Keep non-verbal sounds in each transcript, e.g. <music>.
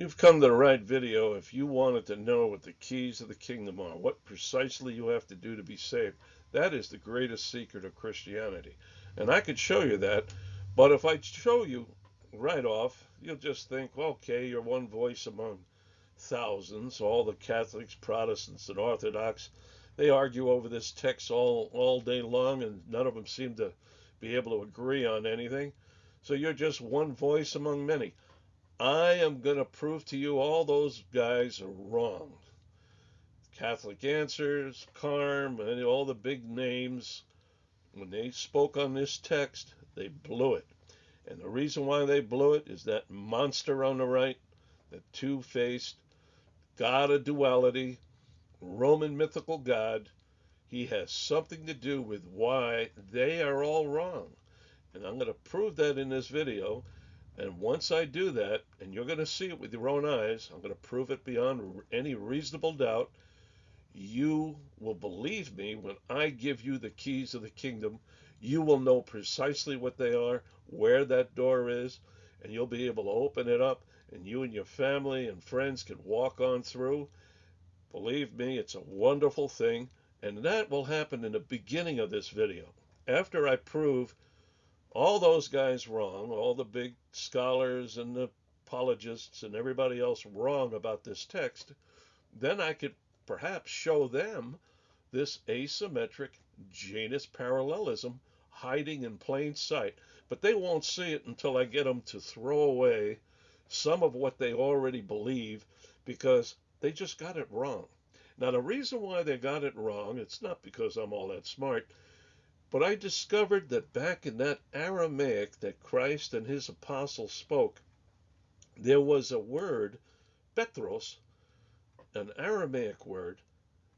You've come to the right video if you wanted to know what the keys of the kingdom are, what precisely you have to do to be saved. That is the greatest secret of Christianity. And I could show you that, but if I show you right off, you'll just think, okay, you're one voice among thousands, all the Catholics, Protestants, and Orthodox. They argue over this text all, all day long, and none of them seem to be able to agree on anything. So you're just one voice among many. I am going to prove to you all those guys are wrong. Catholic Answers, CARM, and all the big names, when they spoke on this text, they blew it. And the reason why they blew it is that monster on the right, the two faced God of duality, Roman mythical God, he has something to do with why they are all wrong. And I'm going to prove that in this video. And once I do that, and you're going to see it with your own eyes, I'm going to prove it beyond any reasonable doubt. You will believe me when I give you the keys of the kingdom. You will know precisely what they are, where that door is, and you'll be able to open it up, and you and your family and friends can walk on through. Believe me, it's a wonderful thing, and that will happen in the beginning of this video. After I prove all those guys wrong, all the big scholars and the apologists and everybody else wrong about this text, then I could perhaps show them this asymmetric Janus parallelism hiding in plain sight. But they won't see it until I get them to throw away some of what they already believe because they just got it wrong. Now, the reason why they got it wrong, it's not because I'm all that smart. But I discovered that back in that Aramaic that Christ and his apostles spoke, there was a word, Petros, an Aramaic word,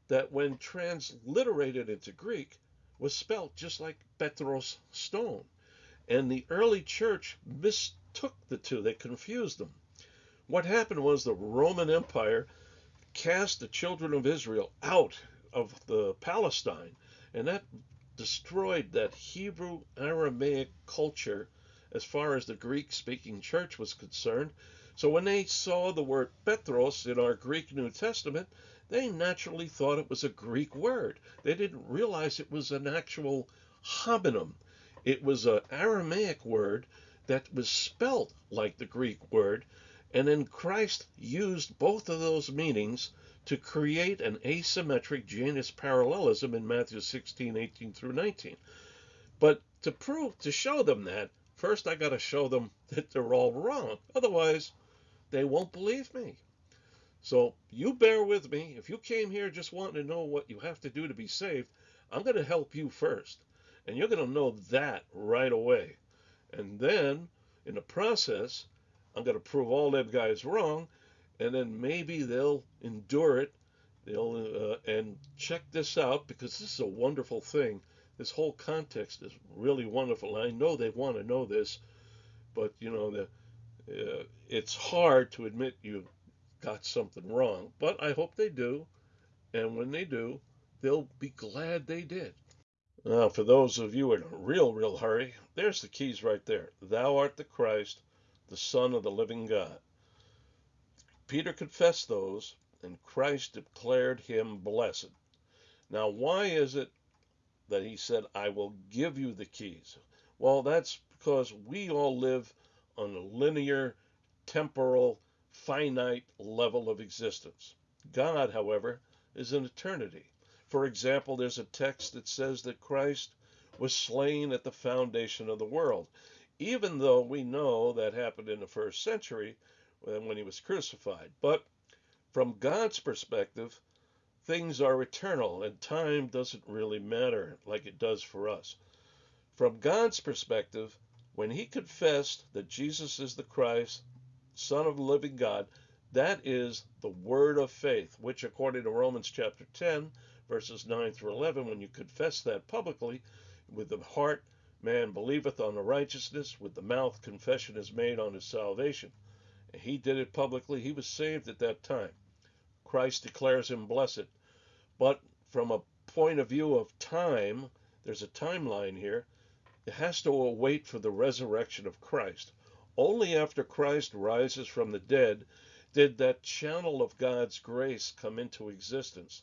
that when transliterated into Greek was spelt just like Petros stone. And the early church mistook the two, they confused them. What happened was the Roman Empire cast the children of Israel out of the Palestine, and that destroyed that Hebrew Aramaic culture as far as the Greek speaking church was concerned. So when they saw the word Petros in our Greek New Testament, they naturally thought it was a Greek word. They didn't realize it was an actual homonym. It was an Aramaic word that was spelt like the Greek word. And then Christ used both of those meanings to create an asymmetric Janus parallelism in Matthew 16, 18 through 19. But to prove, to show them that, first I got to show them <laughs> that they're all wrong. Otherwise, they won't believe me. So you bear with me. If you came here just wanting to know what you have to do to be saved, I'm going to help you first. And you're going to know that right away. And then in the process, I'm going to prove all them guys wrong and then maybe they'll endure it. They'll uh, and check this out because this is a wonderful thing. This whole context is really wonderful. I know they want to know this, but you know the uh, it's hard to admit you got something wrong. But I hope they do, and when they do, they'll be glad they did. Now, for those of you in a real, real hurry, there's the keys right there. Thou art the Christ, the Son of the living God. Peter confessed those, and Christ declared him blessed. Now, why is it that he said, I will give you the keys? Well, that's because we all live on a linear, temporal, finite level of existence. God, however, is an eternity. For example, there's a text that says that Christ was slain at the foundation of the world. Even though we know that happened in the first century, when he was crucified. But from God's perspective, things are eternal and time doesn't really matter like it does for us. From God's perspective, when he confessed that Jesus is the Christ, Son of the living God, that is the word of faith, which according to Romans chapter 10, verses 9 through 11, when you confess that publicly, with the heart man believeth on the righteousness, with the mouth confession is made on his salvation. He did it publicly. He was saved at that time. Christ declares him blessed. But from a point of view of time, there's a timeline here. It has to wait for the resurrection of Christ. Only after Christ rises from the dead did that channel of God's grace come into existence,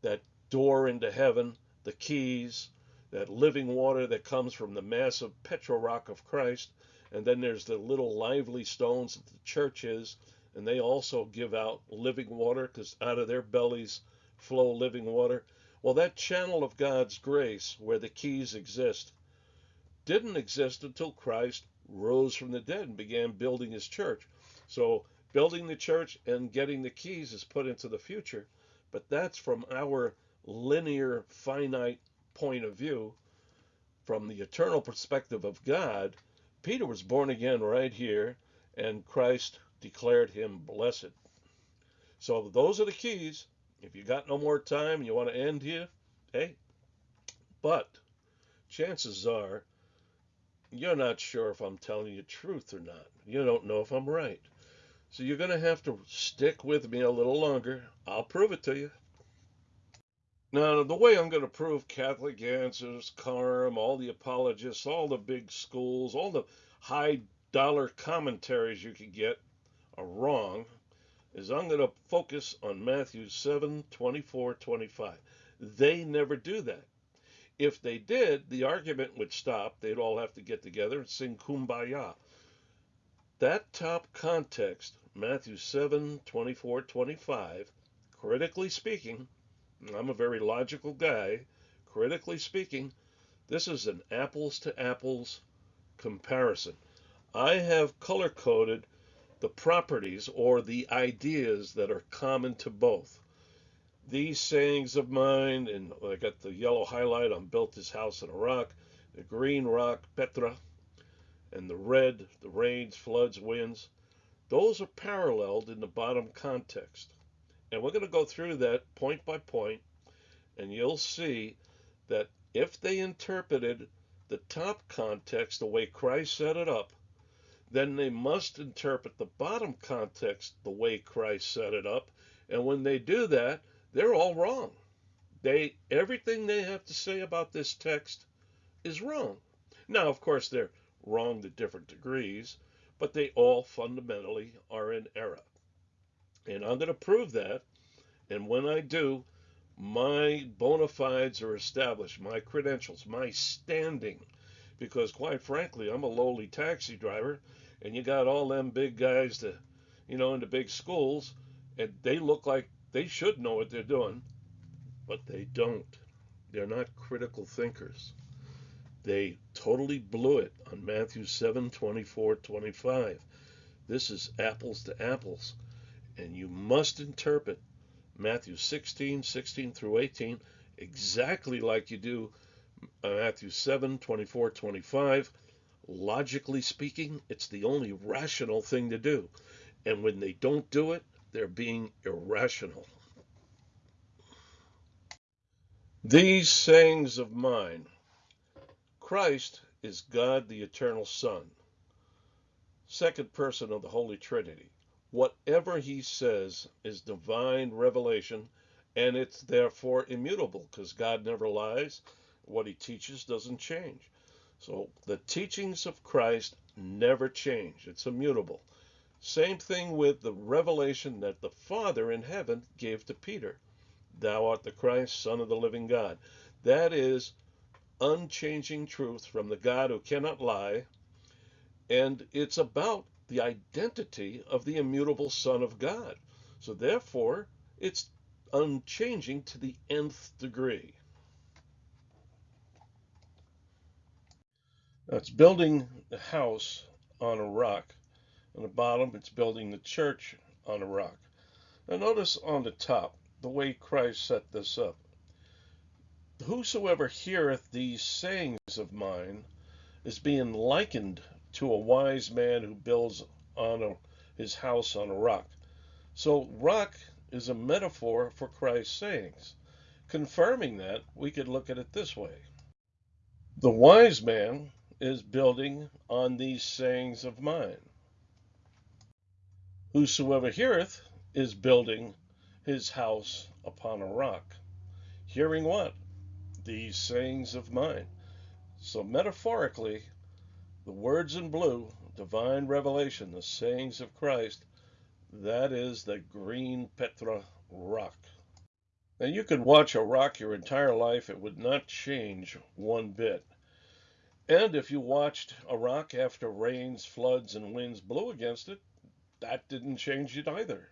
that door into heaven, the keys, that living water that comes from the massive Petra rock of Christ, and then there's the little lively stones that the church is, and they also give out living water because out of their bellies flow living water. Well, that channel of God's grace where the keys exist didn't exist until Christ rose from the dead and began building his church. So, building the church and getting the keys is put into the future, but that's from our linear, finite point of view. From the eternal perspective of God, Peter was born again right here, and Christ declared him blessed. So, those are the keys. If you got no more time and you want to end here, hey, but chances are you're not sure if I'm telling you truth or not. You don't know if I'm right. So you're going to have to stick with me a little longer. I'll prove it to you. Now, the way I'm going to prove Catholic Answers, CARM, all the apologists, all the big schools, all the high dollar commentaries you can get are wrong is I'm going to focus on Matthew 7 24, 25. They never do that. If they did, the argument would stop. They'd all have to get together and sing Kumbaya. That top context, Matthew 7 24, 25, critically speaking, I'm a very logical guy, critically speaking, this is an apples to apples comparison. I have color coded the properties or the ideas that are common to both. These sayings of mine, and I got the yellow highlight on built this house in a rock, the green rock, Petra, and the red, the rains, floods, winds, those are paralleled in the bottom context. And we're going to go through that point by point, and you'll see that if they interpreted the top context the way Christ set it up, then they must interpret the bottom context the way Christ set it up. And when they do that, they're all wrong. They everything they have to say about this text is wrong. Now, of course, they're wrong to different degrees, but they all fundamentally are in error. And I'm going to prove that. And when I do, my bona fides are established, my credentials, my standing. Because quite frankly, I'm a lowly taxi driver and you got all them big guys that, you know, in the big schools, and they look like they should know what they're doing, but they don't. They're not critical thinkers. They totally blew it on Matthew 7 24 25. This is apples to apples. And you must interpret Matthew 16 16 through 18 exactly like you do uh, Matthew 7 24 25 Logically speaking, it's the only rational thing to do. And when they don't do it, they're being irrational. These sayings of mine Christ is God the eternal Son, second person of the Holy Trinity. Whatever he says is divine revelation, and it's therefore immutable because God never lies. What he teaches doesn't change. So the teachings of Christ never change, it's immutable. Same thing with the revelation that the Father in heaven gave to Peter Thou art the Christ, Son of the living God. That is unchanging truth from the God who cannot lie. And it's about the identity of the immutable Son of God. So therefore, it's unchanging to the nth degree. It's building the house on a rock. On the bottom, it's building the church on a rock. Now, notice on the top the way Christ set this up. Whosoever heareth these sayings of mine is being likened to a wise man who builds on a, his house on a rock. So, rock is a metaphor for Christ's sayings. Confirming that, we could look at it this way The wise man is building on these sayings of mine. Whosoever heareth is building his house upon a rock. Hearing what? These sayings of mine. So, metaphorically, the words in blue, divine revelation, the sayings of Christ, That is the green Petra rock. Now, you could watch a rock your entire life, it would not change one bit. And if you watched a rock after rains, floods, and winds blew against it, that didn't change it either.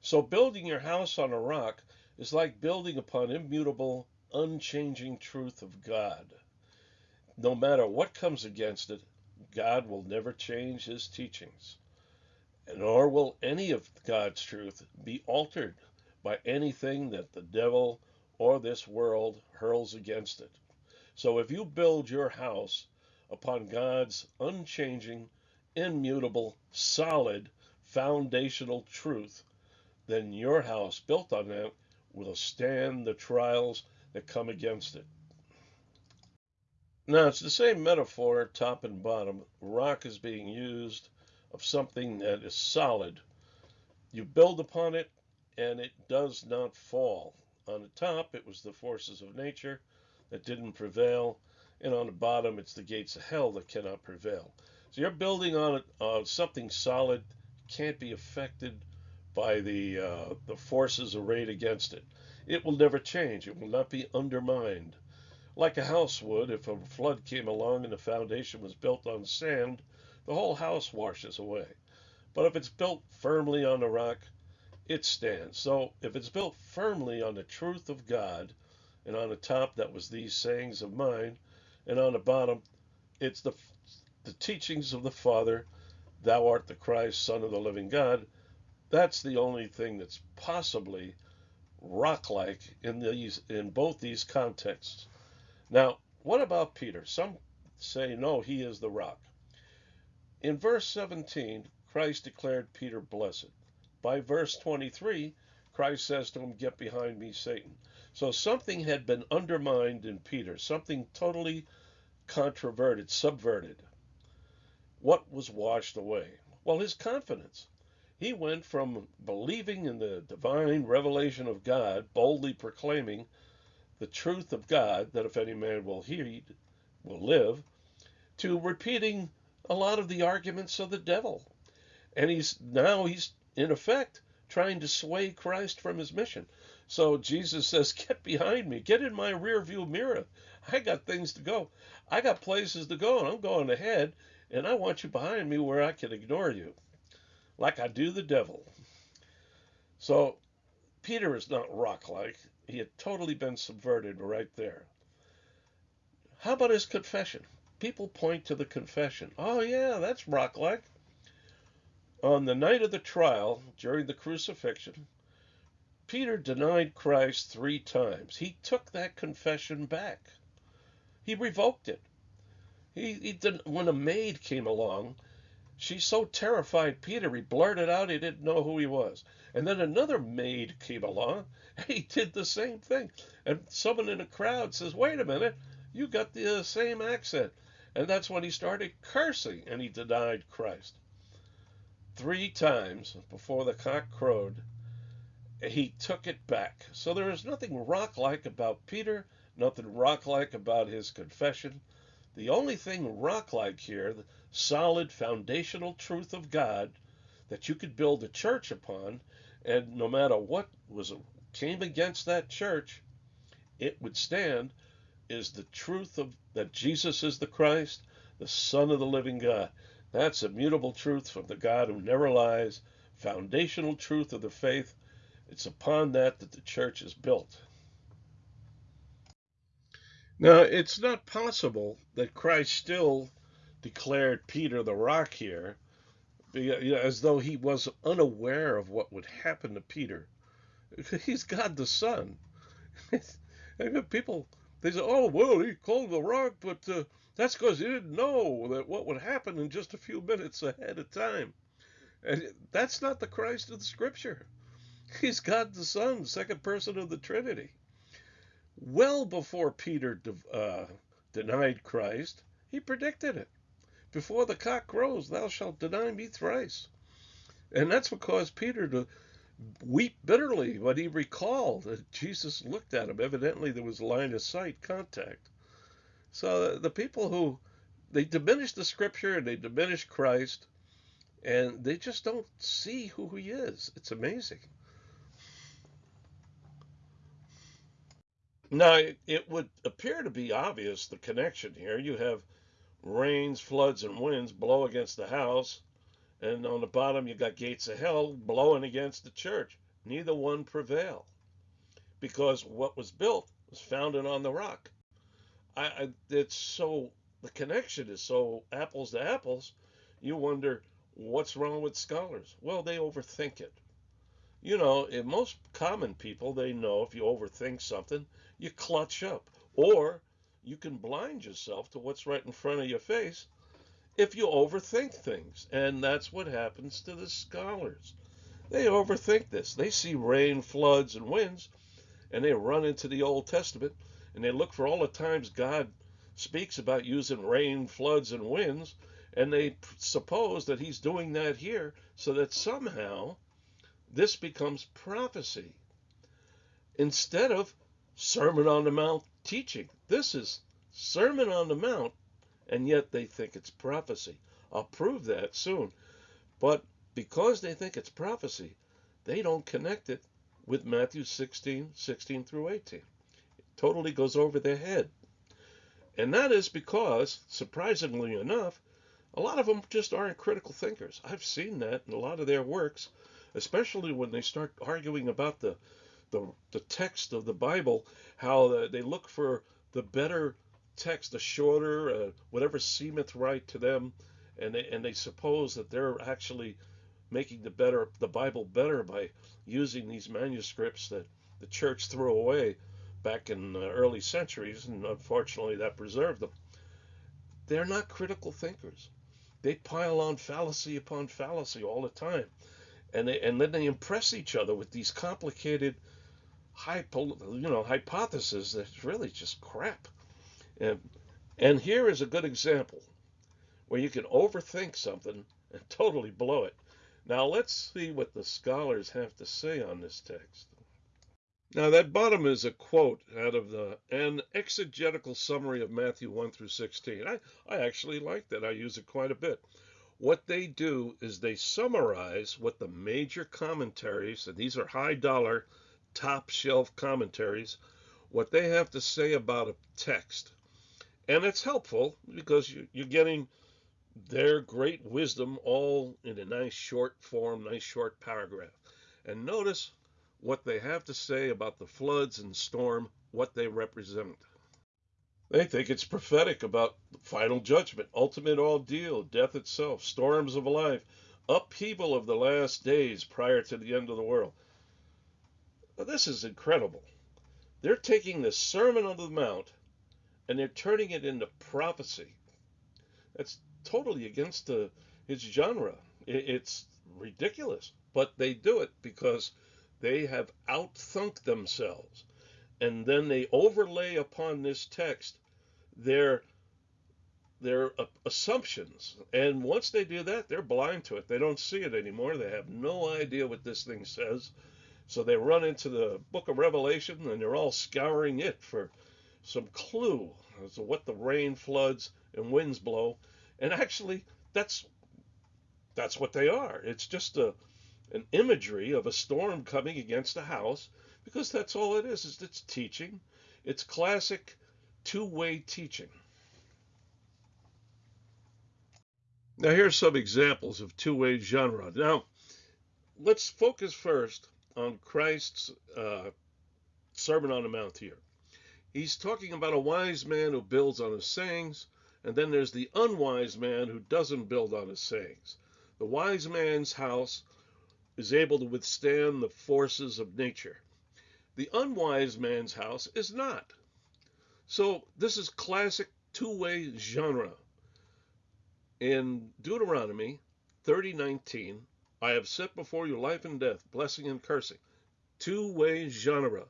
So building your house on a rock is like building upon immutable, unchanging truth of God. No matter what comes against it, God will never change his teachings, nor will any of God's truth be altered by anything that the devil or this world hurls against it. So if you build your house upon God's unchanging, immutable, solid, foundational truth, then your house built on that will stand the trials that come against it. Now, it's the same metaphor, top and bottom. Rock is being used of something that is solid. You build upon it, and it does not fall. On the top, it was the forces of nature that didn't prevail, and on the bottom, it's the gates of hell that cannot prevail. So you're building on uh, something solid, can't be affected by the uh, the forces arrayed against it. It will never change. It will not be undermined like a house would if a flood came along and the foundation was built on sand, the whole house washes away. But if it's built firmly on the rock, it stands. So if it's built firmly on the truth of God, and on the top that was these sayings of mine, and on the bottom it's the the teachings of the Father, thou art the Christ, Son of the living God, that's the only thing that's possibly rock-like in these in both these contexts. Now, what about Peter? Some say, no, he is the rock. In verse 17, Christ declared Peter blessed. By verse 23, Christ says to him, Get behind me, Satan. So something had been undermined in Peter, something totally controverted, subverted. What was washed away? Well, his confidence. He went from believing in the divine revelation of God, boldly proclaiming the truth of God, that if any man will heed, will live, to repeating a lot of the arguments of the devil. And he's now he's in effect trying to sway Christ from his mission. So Jesus says, Get behind me, get in my rear view mirror. I got things to go. I got places to go, and I'm going ahead, and I want you behind me where I can ignore you, like I do the devil. So Peter is not rock like. He had totally been subverted right there. How about his confession? People point to the confession. Oh, yeah, that's rock like. On the night of the trial, during the crucifixion, Peter denied Christ three times. He took that confession back. He revoked it. He, he didn't, when a maid came along, she so terrified Peter, he blurted out he didn't know who he was. And then another maid came along. <laughs> He did the same thing. And someone in the crowd says, Wait a minute, you got the uh, same accent. And that's when he started cursing and he denied Christ. Three times before the cock crowed, he took it back. So there is nothing rock like about Peter, nothing rock like about his confession. The only thing rock like here, solid foundational truth of God that you could build a church upon, and no matter what was came against that church, it would stand is the truth of that Jesus is the Christ, the Son of the living God. That's immutable truth from the God who never lies, foundational truth of the faith. It's upon that that the church is built. Now, it's not possible that Christ still declared Peter the rock here as though he was unaware of what would happen to Peter. <laughs> He's God the Son. <laughs> People, they say, oh, well, he called the rock, but uh, that's because he didn't know that what would happen in just a few minutes ahead of time. And that's not the Christ of the Scripture. <laughs> He's God the Son, second person of the Trinity. Well before Peter uh, denied Christ, he predicted it. Before the cock crows, thou shalt deny me thrice. And that's what caused Peter to weep bitterly when he recalled that Jesus looked at him. Evidently, there was line of sight contact. So the people who they diminish the scripture and they diminish Christ, And they just don't see who he is. It's amazing. Now, it, it would appear to be obvious the connection here. You have rains, floods, and winds blow against the house, and on the bottom you got gates of hell blowing against the church. Neither one prevail because what was built was founded on the rock. I, I it's so the connection is so apples to apples. You wonder what's wrong with scholars. Well, they overthink it. You know, in most common people, they know if you overthink something, you clutch up. Or you can blind yourself to what's right in front of your face if you overthink things. And that's what happens to the scholars. They overthink this. They see rain, floods, and winds, and they run into the Old Testament and they look for all the times God speaks about using rain, floods, and winds, and they suppose that He's doing that here so that somehow this becomes prophecy instead of Sermon on the Mount teaching. This is Sermon on the Mount, and yet they think it's prophecy. I'll prove that soon. But because they think it's prophecy, they don't connect it with Matthew 16, 16 through 18. It totally goes over their head. And that is because, surprisingly enough, a lot of them just aren't critical thinkers. I've seen that in a lot of their works especially when they start arguing about the the, the text of the Bible, how the, they look for the better text, the shorter, uh, whatever seemeth right to them, and they and they suppose that they're actually making the better the Bible better by using these manuscripts that the church threw away back in the early centuries, and unfortunately that preserved them. They're not critical thinkers. They pile on fallacy upon fallacy all the time and they, and then they impress each other with these complicated hypo, you know hypotheses that's really just crap. And and here is a good example where you can overthink something and totally blow it. Now let's see what the scholars have to say on this text. Now that bottom is a quote out of the an exegetical summary of Matthew 1 through 16. I, I actually like that. I use it quite a bit. What they do is they summarize what the major commentaries, and these are high dollar, top shelf commentaries, what they have to say about a text. And it's helpful because you're getting their great wisdom all in a nice short form, nice short paragraph. And notice what they have to say about the floods and storm, what they represent. They think it's prophetic about final judgment, ultimate ordeal, death itself, storms of life, upheaval of the last days prior to the end of the world. This is incredible. They're taking the Sermon on the Mount and they're turning it into prophecy. That's totally against the, its genre. It's ridiculous, but they do it because they have outthunk themselves and then they overlay upon this text their their assumptions and once they do that they're blind to it they don't see it anymore they have no idea what this thing says so they run into the book of revelation and they're all scouring it for some clue as to what the rain floods and winds blow and actually that's that's what they are it's just a an imagery of a storm coming against a house because that's all it is, is it's teaching. It's classic two-way teaching. Now here's some examples of two-way genre. Now, let's focus first on Christ's uh, Sermon on the Mount here. He's talking about a wise man who builds on his sayings, and then there's the unwise man who doesn't build on his sayings. The wise man's house is able to withstand the forces of nature. The unwise man's house is not. So this is classic two-way genre. In Deuteronomy 30:19, I have set before you life and death, blessing and cursing. Two-way genre.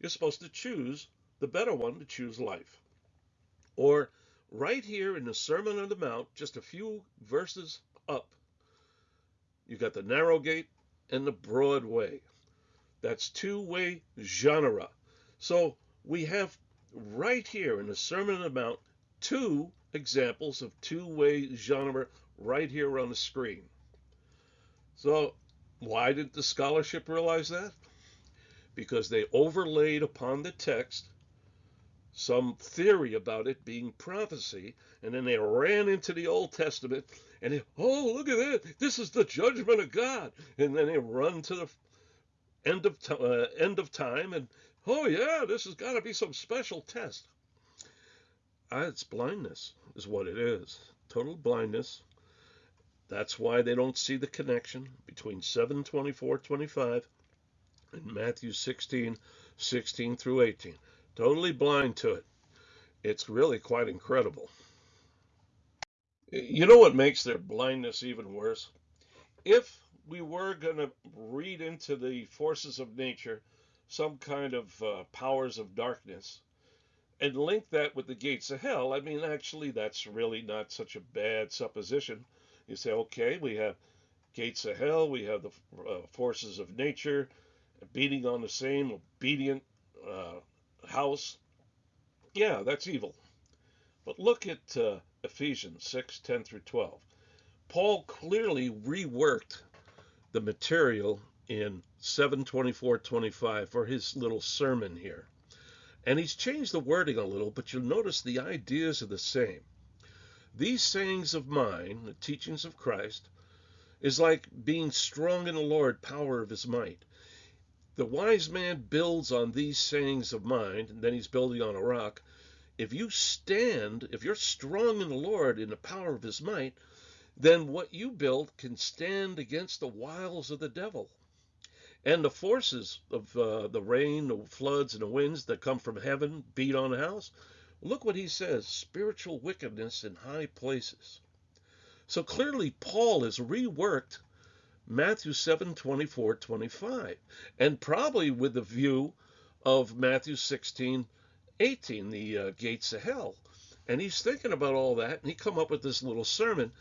You're supposed to choose the better one to choose life. Or right here in the Sermon on the Mount, just a few verses up, you've got the narrow gate and the broad way. That's two-way genre. So we have right here in the Sermon on the Mount two examples of two-way genre right here on the screen. So, why did the scholarship realize that? Because they overlaid upon the text some theory about it being prophecy, and then they ran into the Old Testament and they, oh, look at that! This is the judgment of God, and then they run to the end of uh, end of time, and oh yeah, this has got to be some special test. Uh, it's blindness, is what it is. Total blindness. That's why they don't see the connection between 724 25 and Matthew 16 16 through 18 totally blind to it. It's really quite incredible. You know what makes their blindness even worse? If we were going to read into the forces of nature some kind of uh, powers of darkness and link that with the gates of hell, I mean, actually, that's really not such a bad supposition. You say, okay, we have gates of hell, we have the uh, forces of nature beating on the same obedient uh, house, yeah, that's evil. But look at uh, Ephesians 6 10 through 12. Paul clearly reworked the material in 724 25 for his little sermon here. And he's changed the wording a little, but you'll notice the ideas are the same. These sayings of mine, the teachings of Christ, is like being strong in the Lord, power of his might. The wise man builds on these sayings of mine, and then he's building on a rock. If you stand, if you're strong in the Lord in the power of his might, then what you build can stand against the wiles of the devil. And the forces of uh, the rain, the floods, and the winds that come from heaven beat on the house. Look what he says spiritual wickedness in high places. So clearly, Paul has reworked Matthew 7 24, 25, and probably with the view of Matthew 16 18, the uh, gates of hell. And he's thinking about all that, and he come up with this little sermon.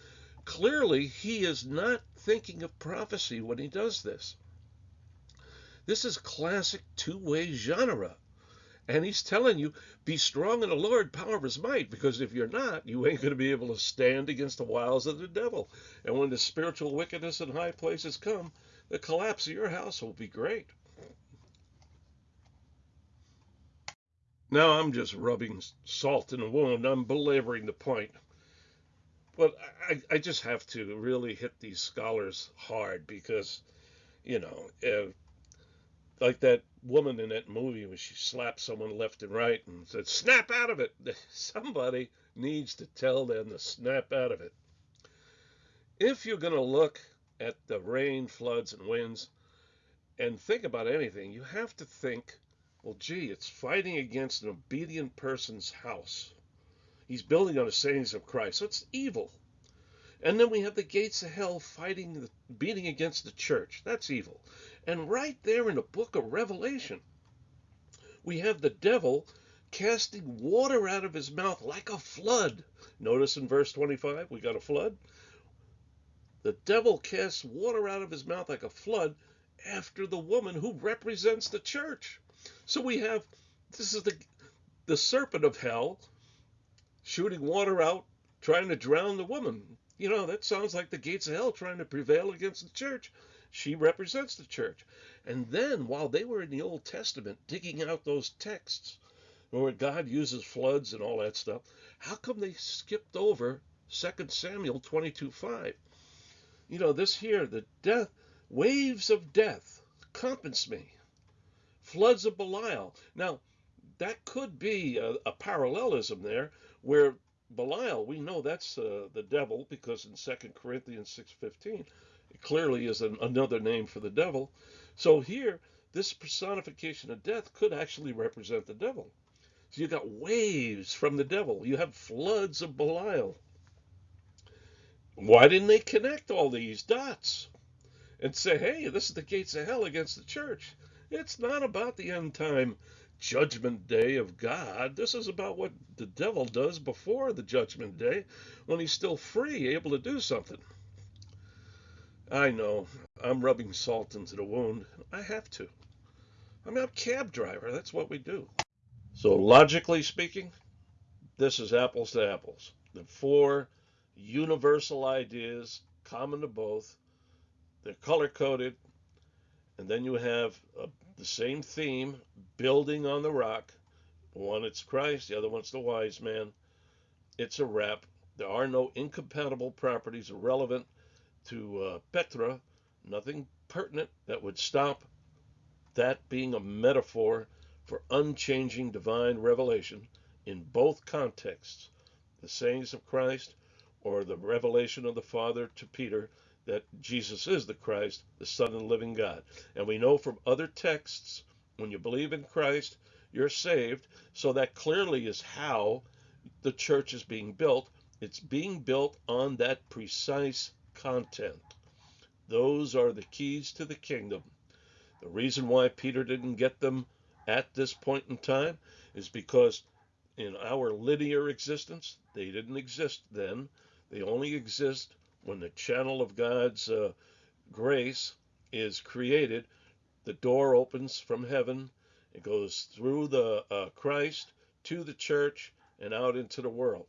Clearly, he is not thinking of prophecy when he does this. This is classic two-way genre. And he's telling you, be strong in the Lord, power of his might, because if you're not, you ain't going to be able to stand against the wiles of the devil. And when the spiritual wickedness in high places come, the collapse of your house will be great. Now I'm just rubbing salt in the wound. I'm belaboring the point. But I, I just have to really hit these scholars hard because, you know, uh, like that woman in that movie when she slapped someone left and right and said, snap out of it. <laughs> Somebody needs to tell them to snap out of it. If you're going to look at the rain, floods, and winds and think about anything, you have to think, well, gee, it's fighting against an obedient person's house. He's building on the sayings of Christ. So it's evil. And then we have the gates of hell fighting, beating against the church. That's evil. And right there in the book of Revelation, we have the devil casting water out of his mouth like a flood. Notice in verse 25, we got a flood. The devil casts water out of his mouth like a flood after the woman who represents the church. So we have this is the the serpent of hell shooting water out, trying to drown the woman. You know, that sounds like the gates of hell trying to prevail against the church. She represents the church. And then, while they were in the Old Testament digging out those texts where God uses floods and all that stuff, how come they skipped over 2 Samuel 22 5? You know, this here, the death, waves of death, compass me, floods of Belial. Now, that could be a, a parallelism there where Belial, we know that's uh, the devil because in 2 Corinthians 6:15 it clearly is an, another name for the devil. So here, this personification of death could actually represent the devil. So you got waves from the devil. You have floods of Belial. Why didn't they connect all these dots and say, hey, this is the gates of hell against the church? It's not about the end time judgment day of God. This is about what the devil does before the judgment day when he's still free, able to do something. I know, I'm rubbing salt into the wound. I have to. I'm a cab driver. That's what we do. So, logically speaking, this is apples to apples. The four universal ideas common to both they're color coded, and then you have uh, the same theme, building on the rock. One it's Christ, the other one's the wise man. It's a wrap. There are no incompatible properties relevant to uh, Petra, nothing pertinent that would stop that being a metaphor for unchanging divine revelation in both contexts the sayings of Christ or the revelation of the Father to Peter that Jesus is the Christ, the Son of the living God. And we know from other texts, when you believe in Christ, you're saved. So that clearly is how the church is being built. It's being built on that precise content. Those are the keys to the kingdom. The reason why Peter didn't get them at this point in time is because in our linear existence, they didn't exist then. They only exist when the channel of God's uh, grace is created. The door opens from heaven. It goes through the uh, Christ to the church and out into the world.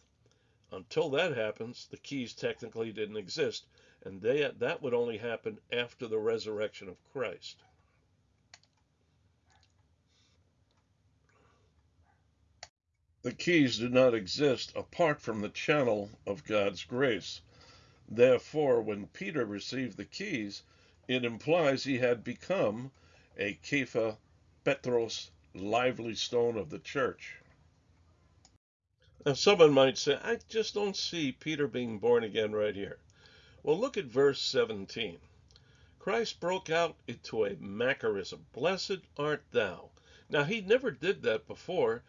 Until that happens, the keys technically didn't exist, and they, that would only happen after the resurrection of Christ. The keys do not exist apart from the channel of God's grace. Therefore, when Peter received the keys, it implies he had become a Kepha Petros, lively stone of the church. Now, someone might say, I just don't see Peter being born again right here. Well, look at verse 17. Christ broke out into a Macarism. Blessed art thou. Now, he never did that before.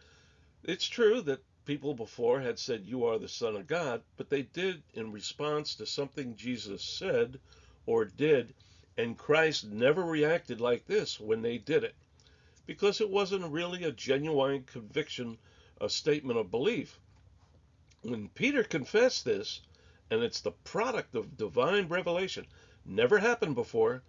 It's true that people before had said, You are the Son of God, but they did in response to something Jesus said or did, and Christ never reacted like this when they did it because it wasn't really a genuine conviction, a statement of belief. When Peter confessed this, and it's the product of divine revelation, never happened before,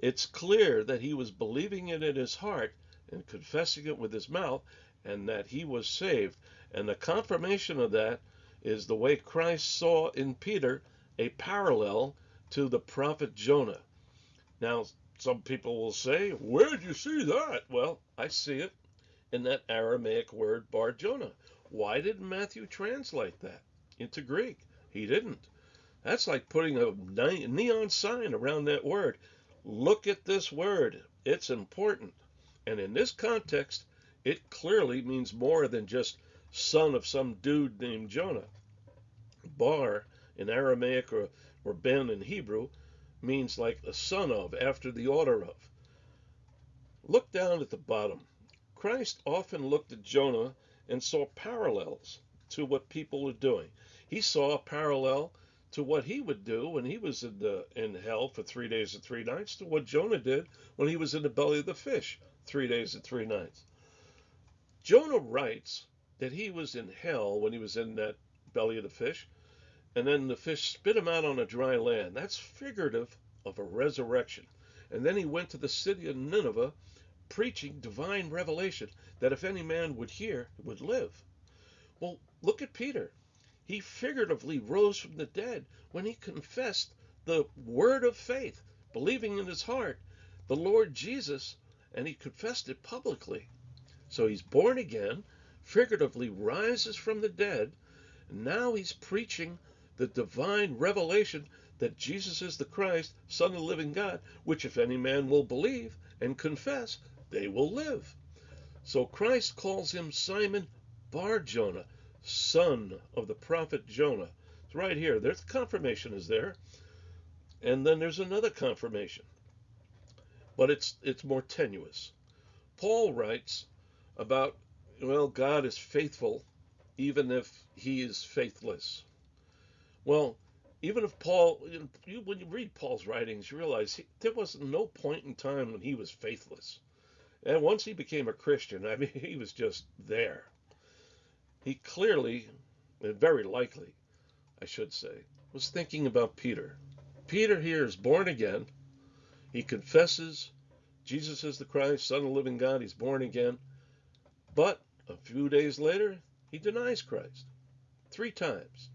it's clear that he was believing it in his heart and confessing it with his mouth, and that he was saved. And the confirmation of that is the way Christ saw in Peter a parallel to the prophet Jonah. Now, some people will say, Where did you see that? Well, I see it in that Aramaic word Bar Jonah. Why didn't Matthew translate that into Greek? He didn't. That's like putting a neon sign around that word. Look at this word. It's important. And in this context, it clearly means more than just son of some dude named Jonah. Bar in Aramaic or, or Ben in Hebrew means like a son of, after the order of. Look down at the bottom. Christ often looked at Jonah and saw parallels to what people were doing. He saw a parallel to what he would do when he was in the in hell for three days and three nights to what Jonah did when he was in the belly of the fish three days and three nights. Jonah writes that he was in hell when he was in that belly of the fish, and then the fish spit him out on a dry land. That's figurative of a resurrection. And then he went to the city of Nineveh preaching divine revelation that if any man would hear, would live. Well, look at Peter. He figuratively rose from the dead when he confessed the word of faith, believing in his heart the Lord Jesus, and he confessed it publicly. So he's born again, figuratively rises from the dead, and now he's preaching the divine revelation that Jesus is the Christ, Son of the living God, which if any man will believe and confess, they will live. So Christ calls him Simon Bar Jonah, son of the prophet Jonah. It's right here. There's confirmation is there. And then there's another confirmation. But it's it's more tenuous. Paul writes about, well, God is faithful even if he is faithless. Well, even if Paul, when you read Paul's writings, you realize he, there was no point in time when he was faithless. And once he became a Christian, I mean, <laughs> he was just there. He clearly, and very likely, I should say, was thinking about Peter. Peter here is born again. He confesses Jesus is the Christ, Son of the living God. He's born again. But a few days later, he denies Christ three times.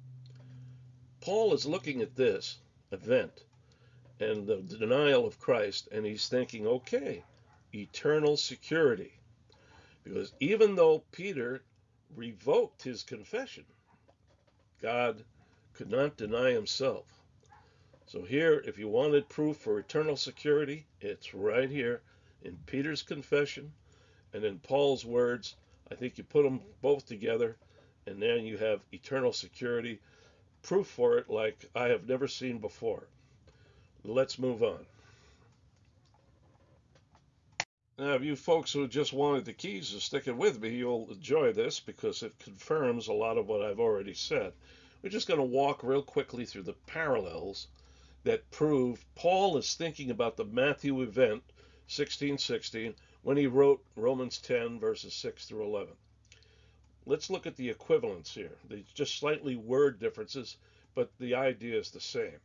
Paul is looking at this event and the denial of Christ, and he's thinking, okay, eternal security. Because even though Peter revoked his confession, God could not deny himself. So here, if you wanted proof for eternal security, it's right here in Peter's confession and in Paul's words. I think you put them both together, and then you have eternal security, proof for it like I have never seen before. Let's move on. Now, if you folks who just wanted the keys to stick it with me, you'll enjoy this because it confirms a lot of what I've already said. We're just going to walk real quickly through the parallels that prove Paul is thinking about the Matthew event, 1616, when he wrote Romans 10, verses 6 through 11. Let's look at the equivalents here. There's just slightly word differences, but the idea is the same.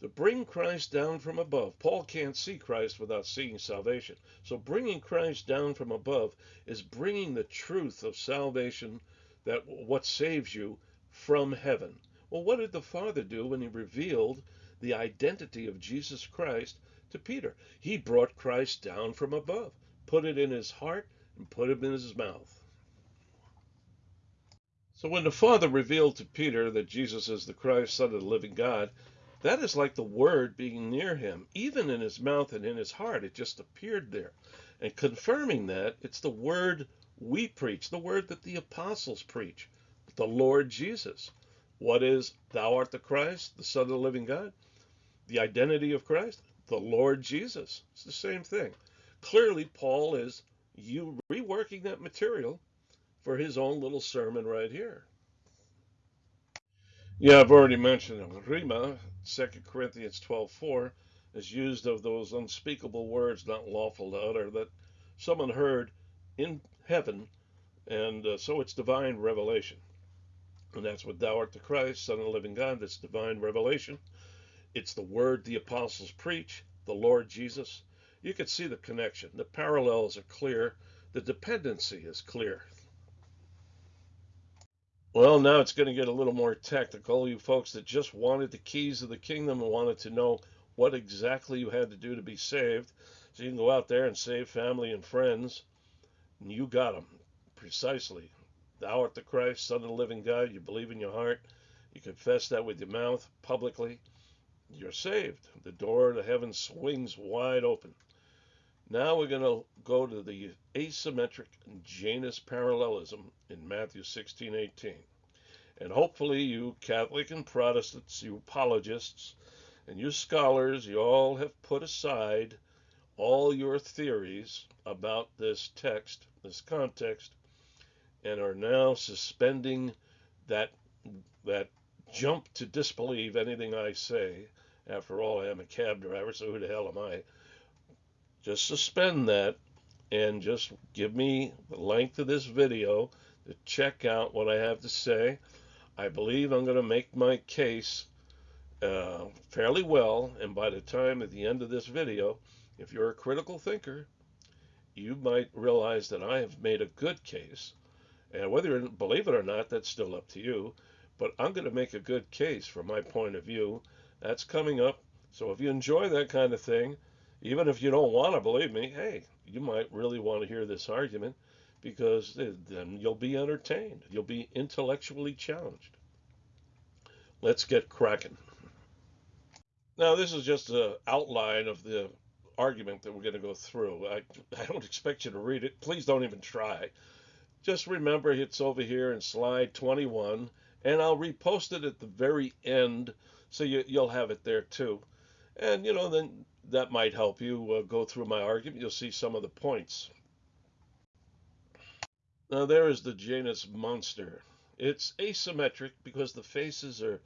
To bring Christ down from above, Paul can't see Christ without seeing salvation. So bringing Christ down from above is bringing the truth of salvation, that what saves you, from heaven. Well, what did the Father do when he revealed the identity of Jesus Christ to Peter? He brought Christ down from above, put it in his heart, and put it in his mouth. So when the Father revealed to Peter that Jesus is the Christ, Son of the living God, that is like the word being near him, even in his mouth and in his heart. It just appeared there. And confirming that, it's the word we preach, the word that the apostles preach, the Lord Jesus. What is, Thou art the Christ, the Son of the living God? The identity of Christ, the Lord Jesus. It's the same thing. Clearly, Paul is you reworking that material for his own little sermon right here. Yeah, I've already mentioned it. Rhema, 2 Corinthians 12:4, is used of those unspeakable words not lawful to utter that someone heard in heaven, and uh, so it's divine revelation. And that's what thou art the Christ, Son of the living God. That's divine revelation. It's the word the apostles preach, the Lord Jesus. You can see the connection. The parallels are clear. The dependency is clear. Well, now it's going to get a little more technical. You folks that just wanted the keys of the kingdom and wanted to know what exactly you had to do to be saved, so you can go out there and save family and friends, and you got them precisely. Thou art the Christ, Son of the living God. You believe in your heart. You confess that with your mouth publicly. You're saved. The door to heaven swings wide open. Now we're going to go to the asymmetric Janus parallelism in Matthew 16, 18. And hopefully you Catholic and Protestants, you apologists, and you scholars, you all have put aside all your theories about this text, this context, and are now suspending that that jump to disbelieve anything I say. After all, I am a cab driver, so who the hell am I? just suspend that and just give me the length of this video to check out what I have to say. I believe I'm going to make my case uh, fairly well, and by the time at the end of this video, if you're a critical thinker, you might realize that I have made a good case. And whether you believe it or not, that's still up to you. But I'm going to make a good case from my point of view. That's coming up. So if you enjoy that kind of thing, even if you don't want to believe me, hey, you might really want to hear this argument because then you'll be entertained. You'll be intellectually challenged. Let's get cracking. Now, this is just an outline of the argument that we're going to go through. I, I don't expect you to read it. Please don't even try. Just remember it's over here in slide 21, and I'll repost it at the very end so you, you'll have it there too. And, you know, then that might help you uh, go through my argument. You'll see some of the points. Now, there is the Janus monster. It's asymmetric because the faces are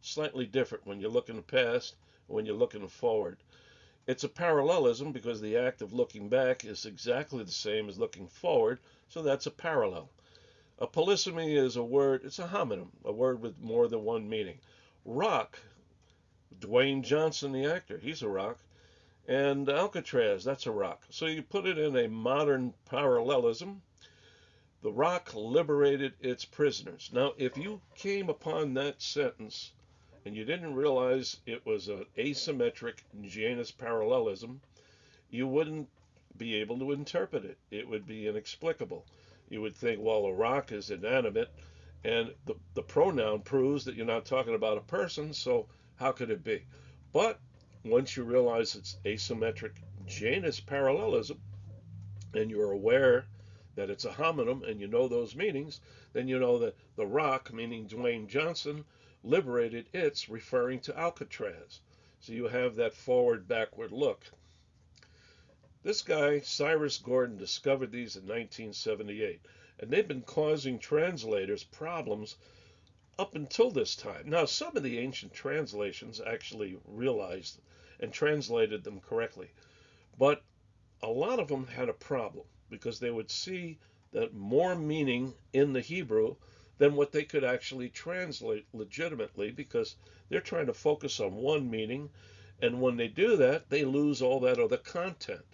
slightly different when you're looking past when you're looking forward. It's a parallelism because the act of looking back is exactly the same as looking forward, so that's a parallel. A polysemy is a word, it's a homonym, a word with more than one meaning. Rock, Dwayne Johnson, the actor, he's a rock and Alcatraz, that's a rock. So you put it in a modern parallelism. The rock liberated its prisoners. Now, if you came upon that sentence and you didn't realize it was an asymmetric Janus parallelism, you wouldn't be able to interpret it. It would be inexplicable. You would think, well, a rock is inanimate, and the, the pronoun proves that you're not talking about a person, so how could it be? But once you realize it's asymmetric Janus parallelism, and you're aware that it's a homonym and you know those meanings, then you know that the rock, meaning Dwayne Johnson, liberated its, referring to Alcatraz. So you have that forward backward look. This guy, Cyrus Gordon, discovered these in 1978, and they've been causing translators problems up until this time. Now, some of the ancient translations actually realized and translated them correctly, but a lot of them had a problem because they would see that more meaning in the Hebrew than what they could actually translate legitimately because they're trying to focus on one meaning. And when they do that, they lose all that other content.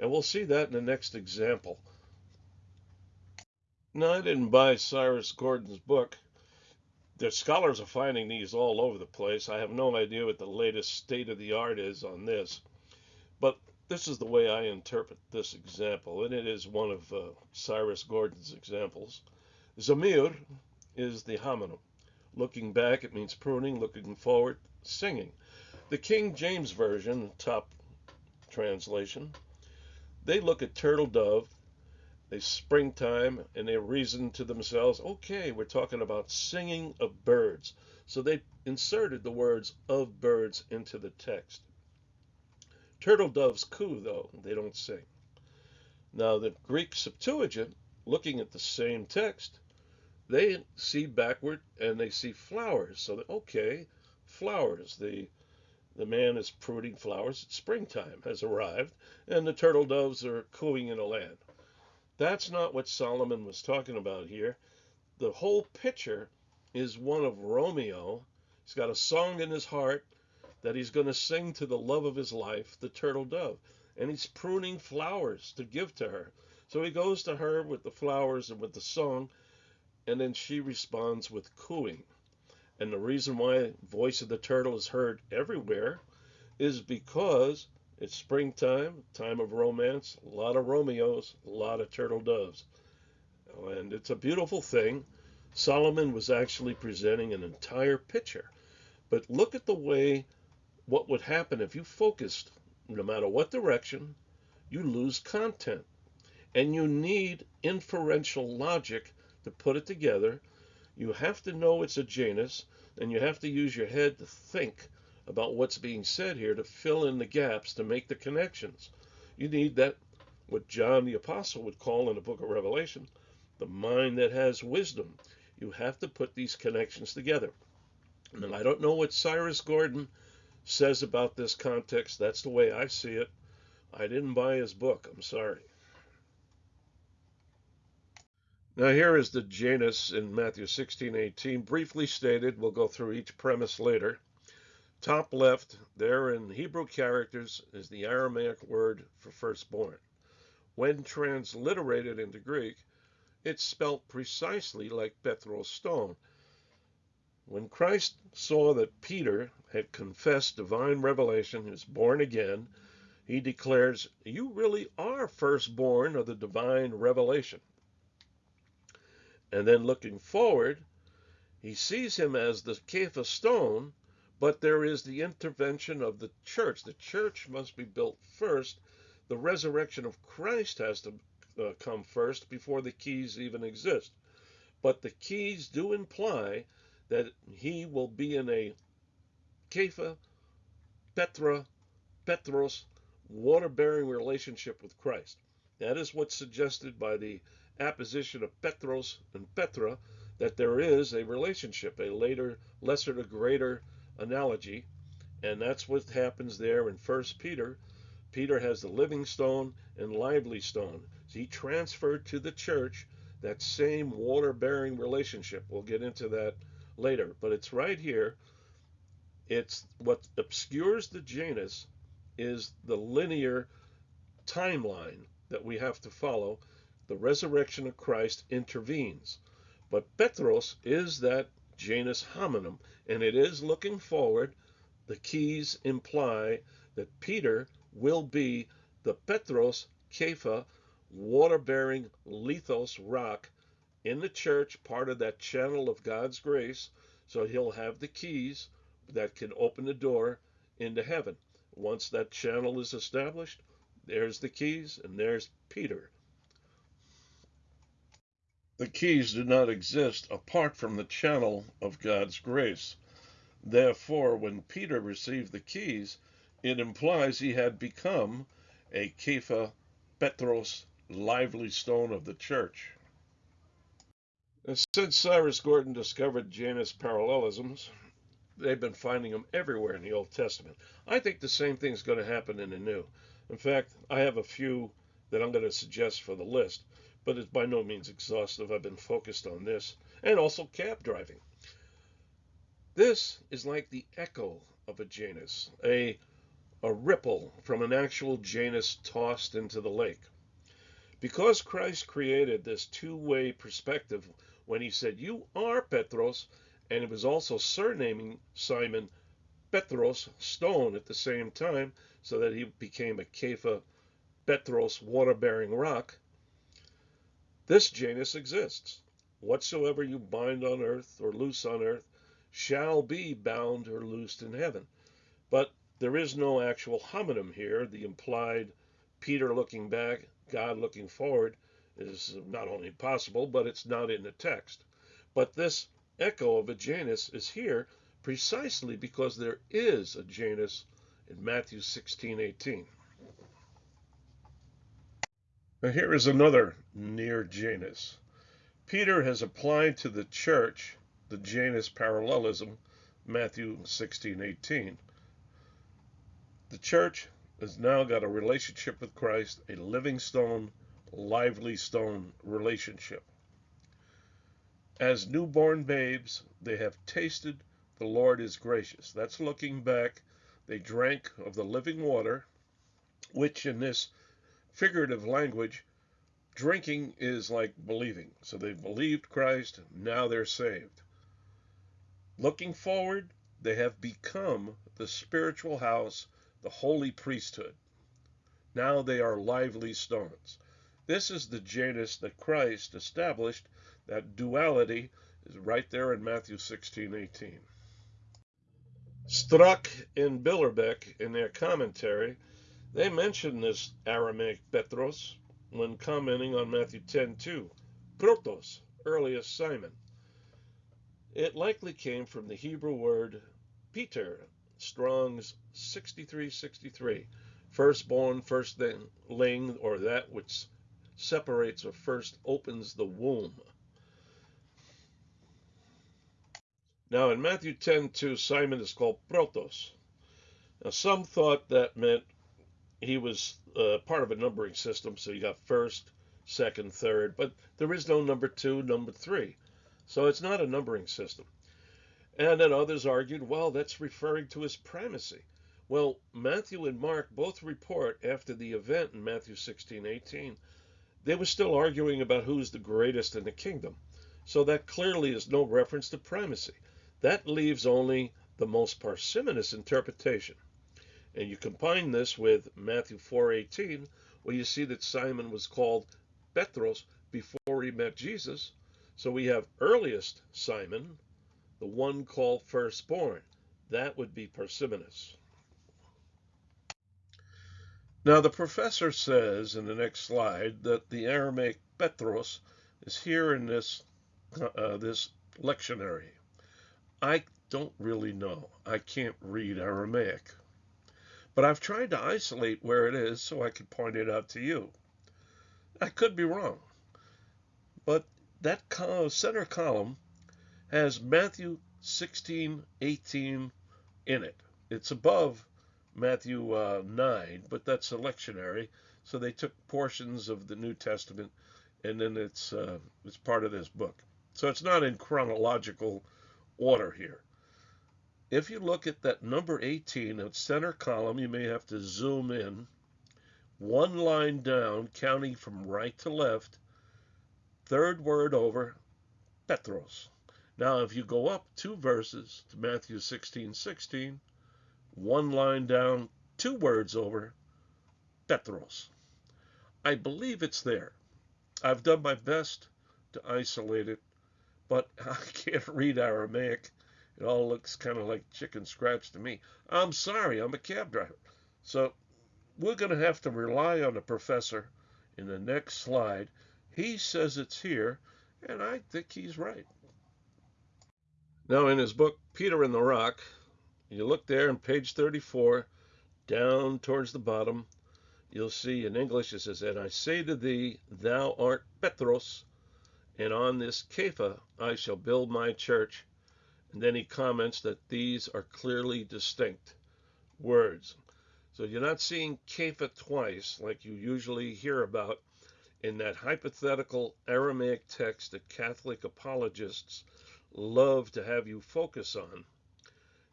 And we'll see that in the next example. Now, I didn't buy Cyrus Gordon's book. The scholars are finding these all over the place. I have no idea what the latest state of the art is on this. But this is the way I interpret this example, and it is one of uh, Cyrus Gordon's examples. Zamir is the homonym. Looking back, it means pruning. Looking forward, singing. The King James Version, top translation, they look at turtle dove, they springtime, and they reason to themselves, okay, we're talking about singing of birds. So they inserted the words of birds into the text. Turtle doves coo, though, they don't sing. Now, the Greek Septuagint, looking at the same text, they see backward and they see flowers. So, okay, flowers. The the man is pruning flowers. Springtime has arrived, and the turtle doves are cooing in a land. That's not what Solomon was talking about here. The whole picture is one of Romeo. He's got a song in his heart that he's going to sing to the love of his life, the turtle dove. And he's pruning flowers to give to her. So he goes to her with the flowers and with the song, and then she responds with cooing. And the reason why voice of the turtle is heard everywhere is because it's springtime, time of romance, a lot of Romeos, a lot of turtle doves. And it's a beautiful thing. Solomon was actually presenting an entire picture. But look at the way what would happen if you focused, no matter what direction, you lose content. And you need inferential logic to put it together you have to know it's a Janus, and you have to use your head to think about what's being said here to fill in the gaps to make the connections. You need that, what John the Apostle would call in the book of Revelation, the mind that has wisdom. You have to put these connections together. And I don't know what Cyrus Gordon says about this context. That's the way I see it. I didn't buy his book. I'm sorry. Now here is the Janus in Matthew 16:18, briefly stated. We'll go through each premise later. Top left, there in Hebrew characters, is the Aramaic word for firstborn. When transliterated into Greek, it's spelt precisely like Petros stone. When Christ saw that Peter had confessed divine revelation, he was born again, he declares, You really are firstborn of the divine revelation. And then looking forward, he sees him as the Kepha stone, but there is the intervention of the church. The church must be built first. The resurrection of Christ has to uh, come first before the keys even exist. But the keys do imply that he will be in a Kepha, Petra, Petros, water bearing relationship with Christ. That is what's suggested by the apposition of Petros and Petra that there is a relationship, a later, lesser to greater analogy. And that's what happens there in First Peter. Peter has the living stone and lively stone. He transferred to the church that same water bearing relationship. We'll get into that later, but it's right here. It's what obscures the Janus is the linear timeline that we have to follow the resurrection of Christ intervenes. But Petros is that Janus homonym, and it is looking forward. The keys imply that Peter will be the Petros Kepha water bearing lithos rock in the church, part of that channel of God's grace. So he'll have the keys that can open the door into heaven. Once that channel is established, there's the keys and there's Peter. The keys do not exist apart from the channel of God's grace. Therefore, when Peter received the keys, it implies he had become a Kepha Petros lively stone of the church. Since Cyrus Gordon discovered Janus parallelisms, they've been finding them everywhere in the Old Testament. I think the same thing is going to happen in the New. In fact, I have a few that I'm going to suggest for the list, but it's by no means exhaustive. I've been focused on this and also cab driving. This is like the echo of a Janus, a, a ripple from an actual Janus tossed into the lake. Because Christ created this two way perspective when he said, You are Petros, and it was also surnaming Simon Petros, stone, at the same time, so that he became a Kepha Petros, water bearing rock. This Janus exists. Whatsoever you bind on earth or loose on earth shall be bound or loosed in heaven. But there is no actual homonym here. The implied Peter looking back, God looking forward is not only possible, but it's not in the text. But this echo of a Janus is here precisely because there is a Janus in Matthew 16 18. Now, here is another near Janus. Peter has applied to the church the Janus parallelism, Matthew 16 18. The church has now got a relationship with Christ, a living stone, lively stone relationship. As newborn babes, they have tasted the Lord is gracious. That's looking back. They drank of the living water, which in this figurative language, drinking is like believing. So they've believed Christ, now they're saved. Looking forward, they have become the spiritual house the holy priesthood. Now they are lively stones. This is the Janus that Christ established. That duality is right there in Matthew 16, 18. Strack and Billerbeck, in their commentary, they mention this Aramaic Petros when commenting on Matthew 10:2, Protos, earliest Simon. It likely came from the Hebrew word Peter, Strong's 6363. Firstborn, firstling, or that which separates or first opens the womb. Now in Matthew 10:2, Simon is called Protos. Now some thought that meant he was uh, part of a numbering system, so you got first, second, third, but there is no number two, number three. So it's not a numbering system. And then others argued, well, that's referring to his primacy. Well, Matthew and Mark both report after the event in Matthew 16, 18, they were still arguing about who's the greatest in the kingdom. So that clearly is no reference to primacy. That leaves only the most parsimonious interpretation. And you combine this with Matthew 4:18, where you see that Simon was called Petros before he met Jesus. So we have earliest Simon, the one called firstborn. That would be parsimonious. Now, the professor says in the next slide that the Aramaic Petros is here in this, uh, this lectionary. I don't really know. I can't read Aramaic. But I've tried to isolate where it is so I could point it out to you. I could be wrong. But that center column has Matthew 16, 18 in it. It's above Matthew uh, 9, but that's a lectionary. So they took portions of the New Testament and then it's, uh, it's part of this book. So it's not in chronological order here. If you look at that number 18, at center column, you may have to zoom in. One line down, counting from right to left, third word over, Petros. Now, if you go up two verses to Matthew 16 16, one line down, two words over, Petros. I believe it's there. I've done my best to isolate it, but <laughs> I can't read Aramaic. It all looks kind of like chicken scratch to me. I'm sorry, I'm a cab driver. So we're going to have to rely on the professor in the next slide. He says it's here, and I think he's right. Now, in his book, Peter and the Rock, you look there on page 34, down towards the bottom, you'll see in English it says, And I say to thee, thou art Petros, and on this Kepha I shall build my church. And then he comments that these are clearly distinct words. So you're not seeing Kepha twice like you usually hear about in that hypothetical Aramaic text that Catholic apologists love to have you focus on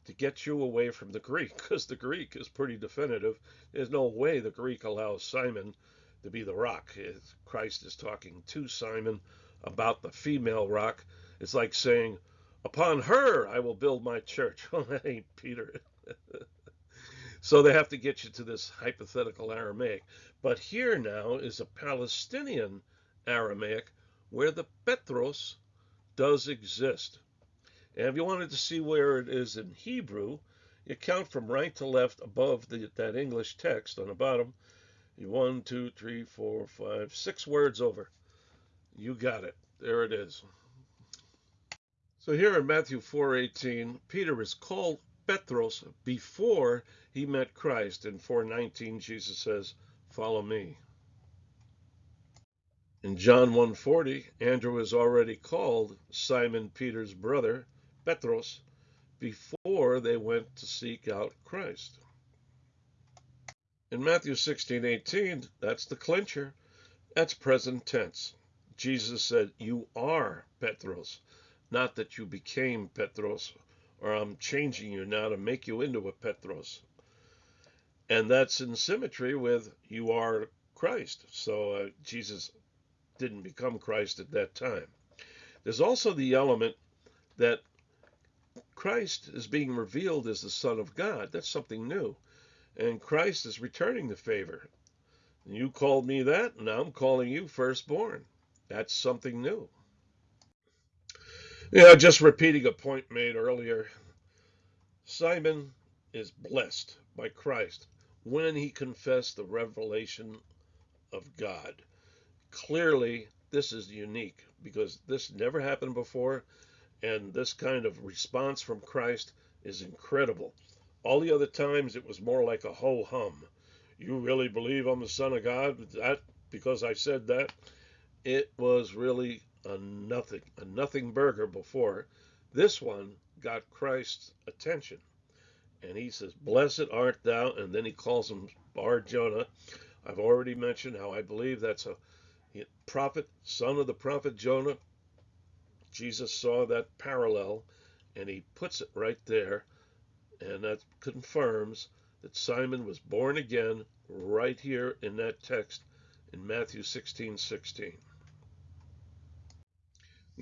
to get you away from the Greek, because the Greek is pretty definitive. There's no way the Greek allows Simon to be the rock. Christ is talking to Simon about the female rock. It's like saying, Upon her I will build my church. <laughs> Well, that ain't Peter. <laughs> so they have to get you to this hypothetical Aramaic. But here now is a Palestinian Aramaic where the Petros does exist. And if you wanted to see where it is in Hebrew, you count from right to left above the, that English text on the bottom. One, two, three, four, five, six words over. You got it. There it is. So here in Matthew 4:18, Peter is called Petros before he met Christ. In 4:19, Jesus says, "Follow me." In John 1:40, Andrew is already called Simon Peter's brother Petros before they went to seek out Christ. In Matthew 16:18, that's the clincher. That's present tense. Jesus said, You are Petros, not that you became Petros, or I'm changing you now to make you into a Petros. And that's in symmetry with you are Christ. So uh, Jesus didn't become Christ at that time. There's also the element that Christ is being revealed as the Son of God. That's something new. And Christ is returning the favor. You called me that, and I'm calling you firstborn. That's something new. Yeah, just repeating a point made earlier. Simon is blessed by Christ when he confessed the revelation of God. Clearly, this is unique because this never happened before. And this kind of response from Christ is incredible. All the other times it was more like a ho hum. You really believe I'm the Son of God? That because I said that? It was really a nothing, a nothing burger before. This one got Christ's attention. And he says, Blessed art thou. And then he calls him Bar Jonah. I've already mentioned how I believe that's a prophet, son of the prophet Jonah, Jesus saw that parallel and he puts it right there. And that confirms that Simon was born again right here in that text in Matthew 16 16.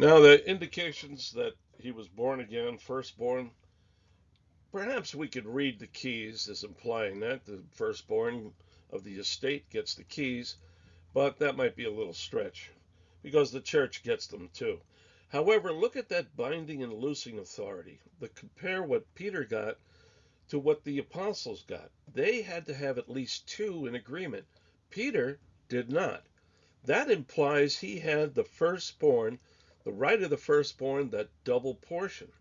Now, the indications that he was born again, firstborn, perhaps we could read the keys as implying that the firstborn of the estate gets the keys, but that might be a little stretch because the church gets them too. However, look at that binding and loosing authority. But compare what Peter got to what the apostles got. They had to have at least two in agreement. Peter did not. That implies he had the firstborn, the right of the firstborn, that double portion.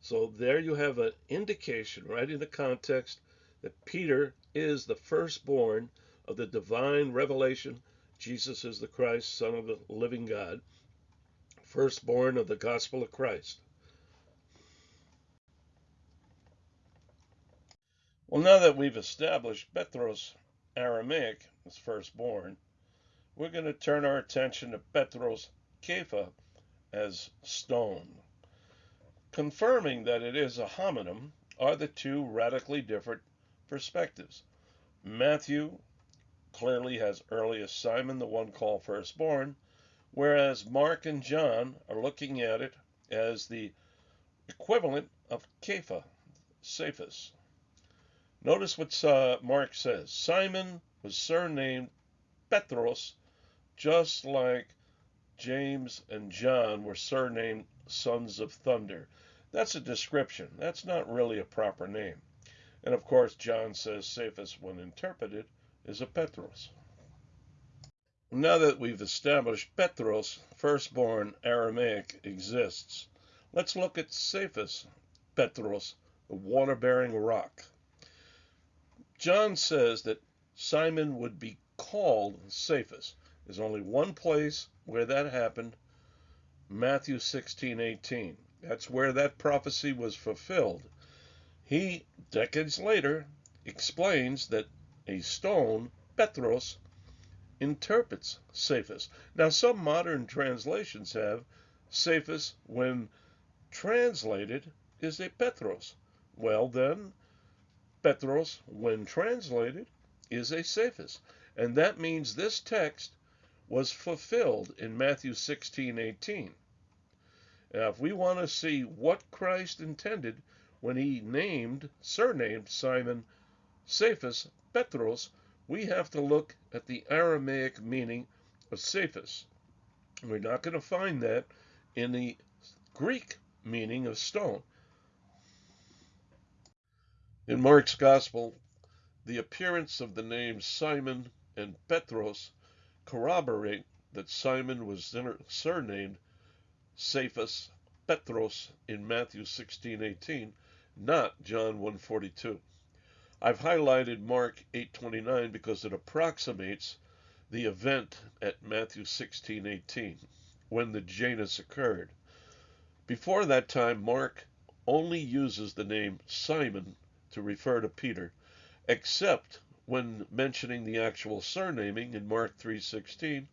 So there you have an indication right in the context that Peter is the firstborn of the divine revelation. Jesus is the Christ, Son of the living God firstborn of the gospel of Christ. Well, now that we've established Petros Aramaic as firstborn, we're going to turn our attention to Petros Kepha as stone. Confirming that it is a homonym are the two radically different perspectives. Matthew clearly has earliest Simon, the one called firstborn, whereas Mark and John are looking at it as the equivalent of Kepha, Cephas. Notice what uh, Mark says. Simon was surnamed Petros, just like James and John were surnamed sons of thunder. That's a description. That's not really a proper name. And of course, John says Cephas, when interpreted, is a Petros. Now that we've established Petros, firstborn Aramaic, exists, let's look at Cephas, Petros, the water bearing rock. John says that Simon would be called Cephas. There's only one place where that happened Matthew 16 18. That's where that prophecy was fulfilled. He, decades later, explains that a stone, Petros, interprets Cephas. Now, some modern translations have Cephas, when translated, is a Petros. Well, then, Petros, when translated, is a Cephas. And that means this text was fulfilled in Matthew 16 18. Now, if we want to see what Christ intended when he named, surnamed Simon Cephas Petros, we have to look at the Aramaic meaning of Cephas. We're not going to find that in the Greek meaning of stone. In Mark's Gospel, the appearance of the names Simon and Petros corroborate that Simon was surnamed Cephas Petros in Matthew 16:18, not John 1:42. I've highlighted Mark 8:29 because it approximates the event at Matthew 16:18 when the Janus occurred. Before that time, Mark only uses the name Simon to refer to Peter, except when mentioning the actual surnaming in Mark 3:16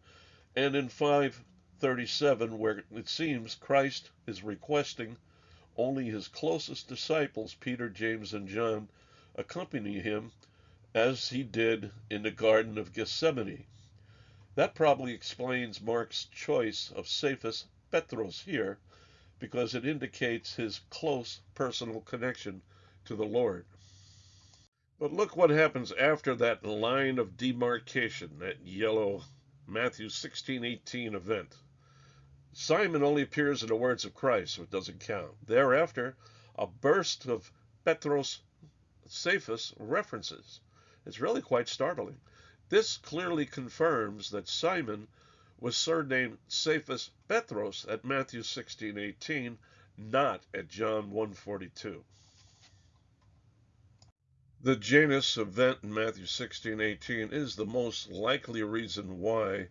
and in 5:37 where it seems Christ is requesting only his closest disciples Peter, James and John accompany him as he did in the garden of Gethsemane. That probably explains Mark's choice of Cephas Petros here because it indicates his close personal connection to the Lord. But look what happens after that line of demarcation, that yellow Matthew 16:18 event. Simon only appears in the words of Christ, so it doesn't count. Thereafter, a burst of Petros Cephas references. It's really quite startling. This clearly confirms that Simon was surnamed Cephas Petros at Matthew 16:18, not at John 1:42. The Janus event in Matthew 16:18 is the most likely reason why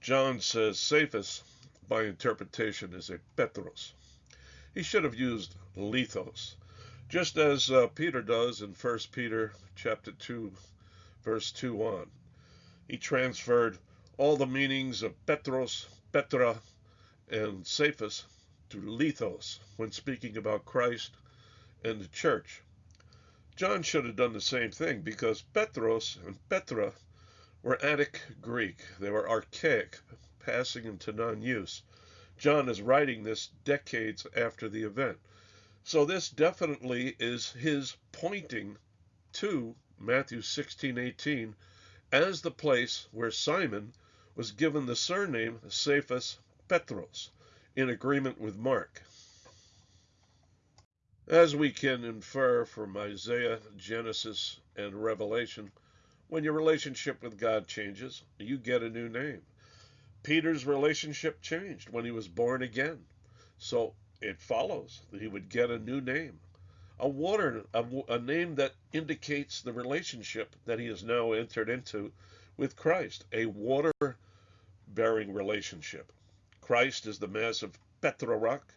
John says Cephas, by interpretation, is a Petros. He should have used lithos, just as uh, Peter does in 1 Peter chapter 2, verse 2 on. He transferred all the meanings of Petros, Petra, and Cephas to lithos when speaking about Christ and the church. John should have done the same thing because Petros and Petra were Attic Greek. They were archaic, passing into non use. John is writing this decades after the event. So this definitely is his pointing to Matthew 16:18 as the place where Simon was given the surname Cephas Petros in agreement with Mark. As we can infer from Isaiah, Genesis, and Revelation, when your relationship with God changes, you get a new name. Peter's relationship changed when he was born again. So it follows that he would get a new name. A water a, a name that indicates the relationship that he has now entered into with Christ, a water bearing relationship. Christ is the massive Petra rock,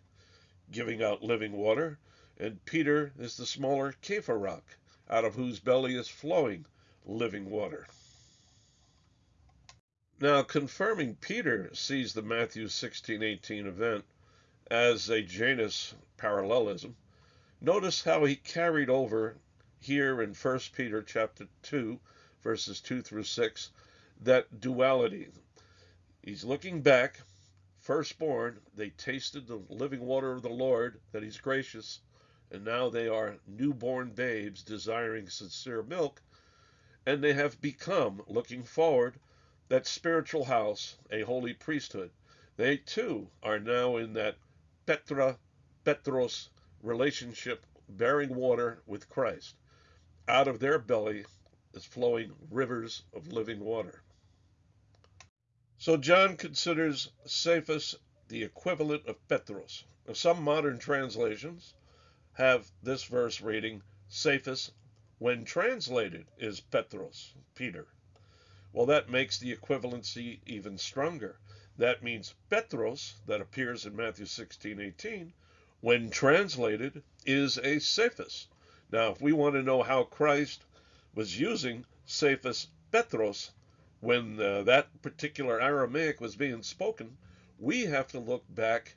giving out living water and Peter is the smaller Kepha rock, out of whose belly is flowing living water. Now, confirming Peter sees the Matthew 16:18 event as a Janus parallelism, notice how he carried over here in 1 Peter chapter 2, verses 2 through 6, that duality. He's looking back firstborn, they tasted the living water of the Lord, that He's gracious, and now they are newborn babes desiring sincere milk, and they have become, looking forward, that spiritual house, a holy priesthood. They too are now in that Petra, Petros relationship, bearing water with Christ. Out of their belly is flowing rivers of living water. So John considers Cephas the equivalent of Petros. Some modern translations have this verse reading Cephas, when translated, is Petros, Peter. Well, that makes the equivalency even stronger. That means Petros, that appears in Matthew 16, 18, when translated, is a Cephas. Now, if we want to know how Christ was using Cephas Petros when uh, that particular Aramaic was being spoken, we have to look back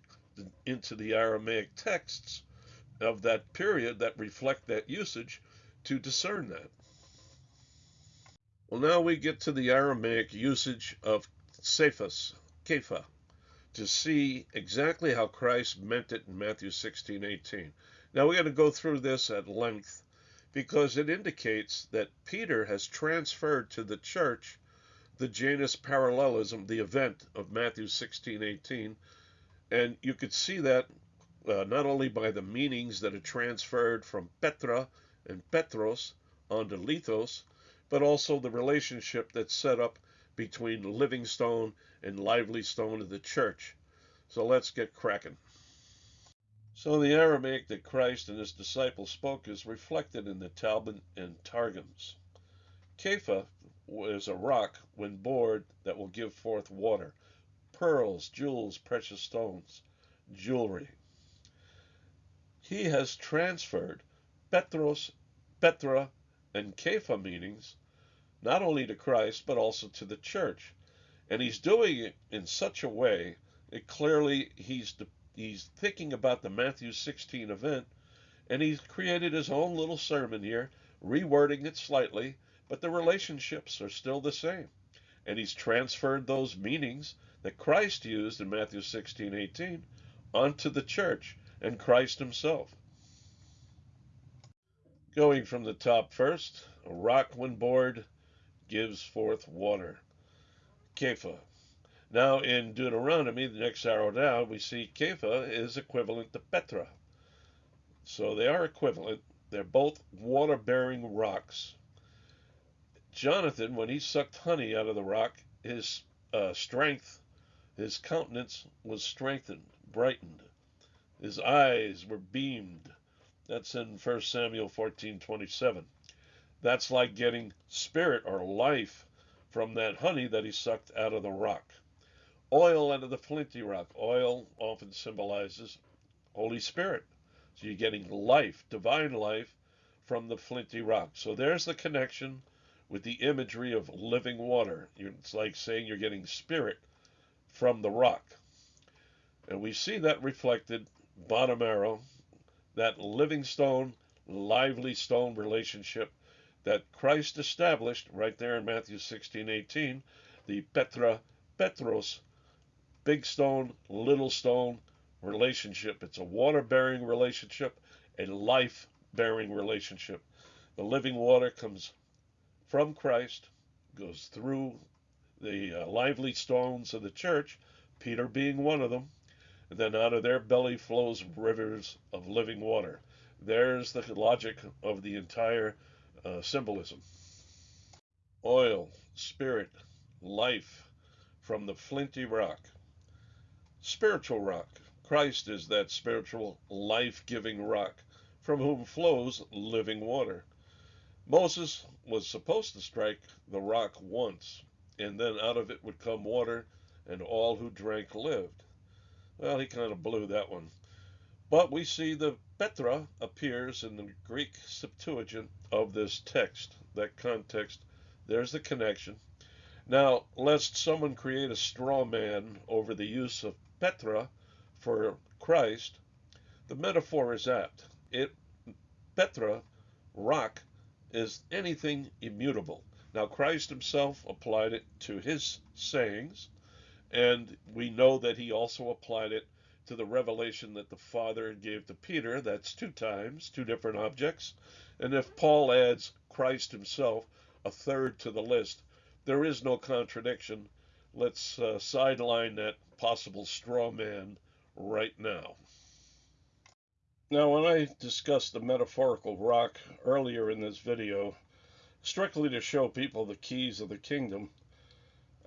into the Aramaic texts of that period that reflect that usage to discern that. Well, now we get to the Aramaic usage of Cephas, Kepha, to see exactly how Christ meant it in Matthew 16, 18. Now we're going to go through this at length because it indicates that Peter has transferred to the church the Janus parallelism, the event of Matthew 16, 18. And you could see that uh, not only by the meanings that are transferred from Petra and Petros onto Lithos, but also the relationship that's set up between Living Stone and Lively Stone of the church. So let's get cracking. So the Aramaic that Christ and his disciples spoke is reflected in the Talmud and Targums. Kepha is a rock when bored that will give forth water, pearls, jewels, precious stones, jewelry. He has transferred Petros, Petra, and Kepha meanings not only to Christ, but also to the church. And he's doing it in such a way that clearly he's, he's thinking about the Matthew 16 event, and he's created his own little sermon here, rewording it slightly, but the relationships are still the same. And he's transferred those meanings that Christ used in Matthew 16, 18 onto the church and Christ himself. Going from the top first, a rock when bored gives forth water. Kepha. Now in Deuteronomy, the next arrow down, we see Kepha is equivalent to Petra. So they are equivalent. They're both water bearing rocks. Jonathan, when he sucked honey out of the rock, his uh, strength, his countenance was strengthened, brightened. His eyes were beamed. That's in 1 Samuel 14 27. That's like getting spirit or life from that honey that he sucked out of the rock. Oil out of the flinty rock. Oil often symbolizes Holy Spirit. So you're getting life, divine life, from the flinty rock. So there's the connection with the imagery of living water. It's like saying you're getting spirit from the rock. And we see that reflected, bottom arrow, that living stone, lively stone relationship that Christ established right there in Matthew 16, 18, the Petra Petros, big stone, little stone relationship. It's a water bearing relationship, a life bearing relationship. The living water comes from Christ, goes through the uh, lively stones of the church, Peter being one of them, and then out of their belly flows rivers of living water. There's the logic of the entire uh, symbolism. Oil, spirit, life from the flinty rock. Spiritual rock. Christ is that spiritual, life giving rock from whom flows living water. Moses was supposed to strike the rock once, and then out of it would come water, and all who drank lived. Well, he kind of blew that one. But we see the Petra appears in the Greek Septuagint of this text, that context. There's the connection. Now, lest someone create a straw man over the use of Petra for Christ, the metaphor is apt. It Petra, rock, is anything immutable. Now, Christ himself applied it to his sayings, And we know that he also applied it to the revelation that the Father gave to Peter. That's two times, two different objects. And if Paul adds Christ himself, a third to the list, there is no contradiction. Let's uh, sideline that possible straw man right now. Now, when I discussed the metaphorical rock earlier in this video, strictly to show people the keys of the kingdom,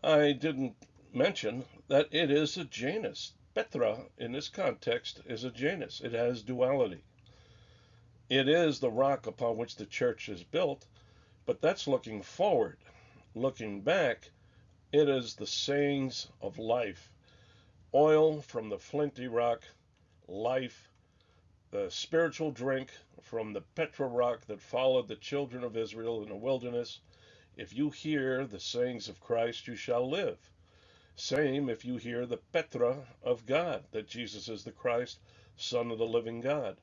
I didn't mention that it is a Janus. Petra, in this context, is a Janus. It has duality. It is the rock upon which the church is built, but that's looking forward. Looking back, it is the sayings of life. Oil from the flinty rock, life, the spiritual drink from the Petra rock that followed the children of Israel in the wilderness. If you hear the sayings of Christ, you shall live. Same if you hear the Petra of God, that Jesus is the Christ, Son of the living God.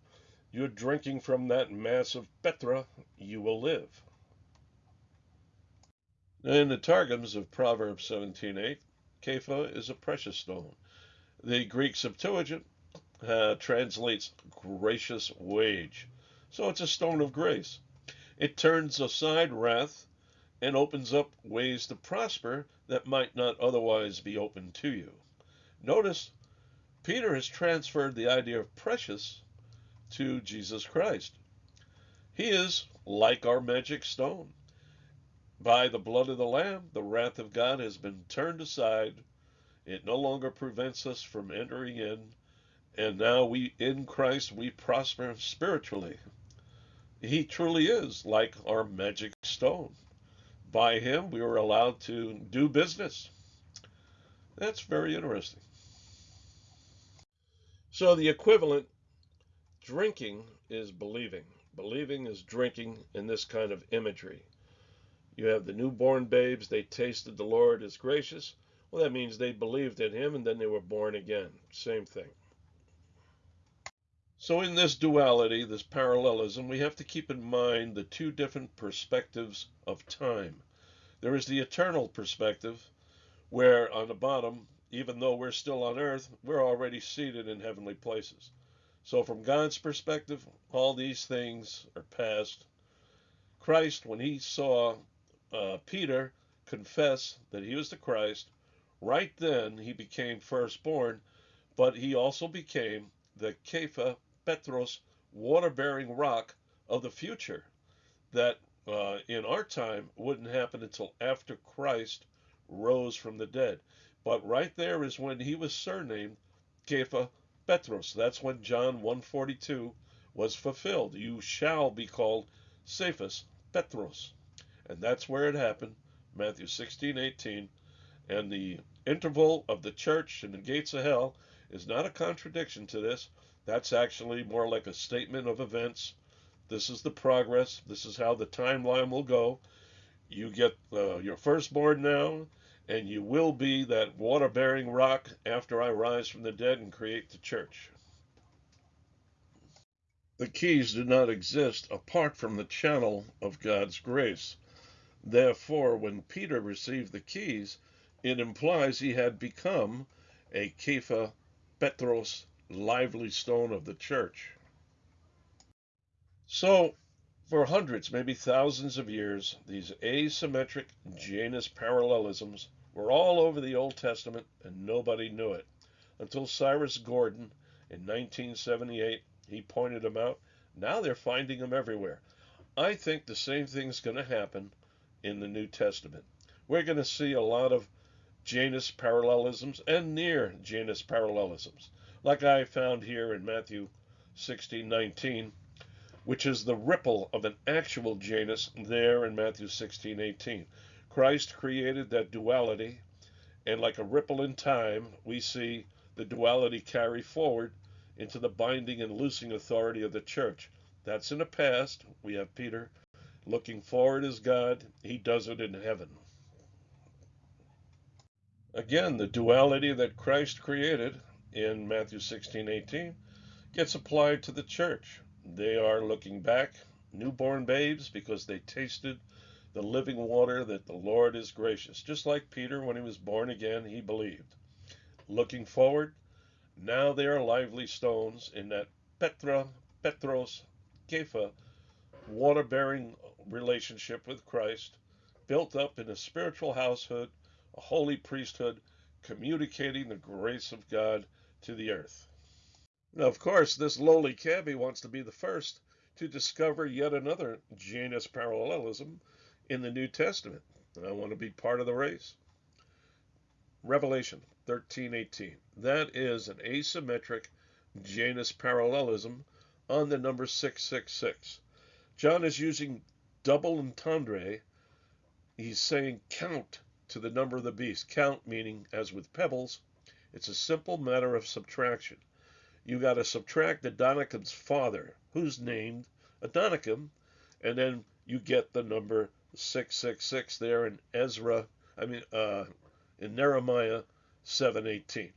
You're drinking from that mass of Petra, you will live. In the Targums of Proverbs 17:8, Kepha is a precious stone. The Greek Septuagint uh, translates gracious wage. So it's a stone of grace. It turns aside wrath and opens up ways to prosper that might not otherwise be open to you. Notice Peter has transferred the idea of precious to Jesus Christ. He is like our magic stone. By the blood of the Lamb, the wrath of God has been turned aside. It no longer prevents us from entering in. And now we, in Christ, we prosper spiritually. He truly is like our magic stone. By him, we were allowed to do business. That's very interesting. So the equivalent Drinking is believing. Believing is drinking in this kind of imagery. You have the newborn babes, they tasted the Lord is gracious. Well, that means they believed in him and then they were born again. Same thing. So, in this duality, this parallelism, we have to keep in mind the two different perspectives of time. There is the eternal perspective, where on the bottom, even though we're still on earth, we're already seated in heavenly places. So, from God's perspective, all these things are past. Christ, when he saw uh, Peter confess that he was the Christ, right then he became firstborn, but he also became the Kepha Petros water bearing rock of the future that uh, in our time wouldn't happen until after Christ rose from the dead. But right there is when he was surnamed Kepha Petros. That's when John 142 was fulfilled. You shall be called Cephas Petros. And that's where it happened, Matthew 16, 18. And the interval of the church and the gates of hell is not a contradiction to this. That's actually more like a statement of events. This is the progress. This is how the timeline will go. You get uh, your firstborn now, and you will be that water bearing rock after I rise from the dead and create the church. The keys do not exist apart from the channel of God's grace. Therefore, when Peter received the keys, it implies he had become a Kepha Petros, lively stone of the church. So, for hundreds, maybe thousands of years, these asymmetric Janus parallelisms were all over the Old Testament and nobody knew it. Until Cyrus Gordon in 1978, he pointed them out. Now they're finding them everywhere. I think the same thing's going to happen in the New Testament. We're going to see a lot of Janus parallelisms and near Janus parallelisms, like I found here in Matthew 16:19 which is the ripple of an actual Janus there in Matthew 16, 18. Christ created that duality, and like a ripple in time, we see the duality carry forward into the binding and loosing authority of the church. That's in the past. We have Peter looking forward as God. He does it in heaven. Again, the duality that Christ created in Matthew 16, 18 gets applied to the church. They are looking back, newborn babes, because they tasted the living water that the Lord is gracious. Just like Peter, when he was born again, he believed. looking forward. Now they are lively stones in that Petra, Petros, Kepha, water bearing relationship with Christ, built up in a spiritual household, a holy priesthood, communicating the grace of God to the earth. Now, of course, this lowly cabbie wants to be the first to discover yet another Janus parallelism in the New Testament. And I want to be part of the race. Revelation 13:18. That is an asymmetric Janus parallelism on the number 666. John is using double entendre. He's saying count to the number of the beast. Count meaning, as with pebbles, it's a simple matter of subtraction. You got to subtract Adonikam's father, who's named Adonikam, and then you get the number 666 there in Ezra, I mean, uh, in Nehemiah 7:18.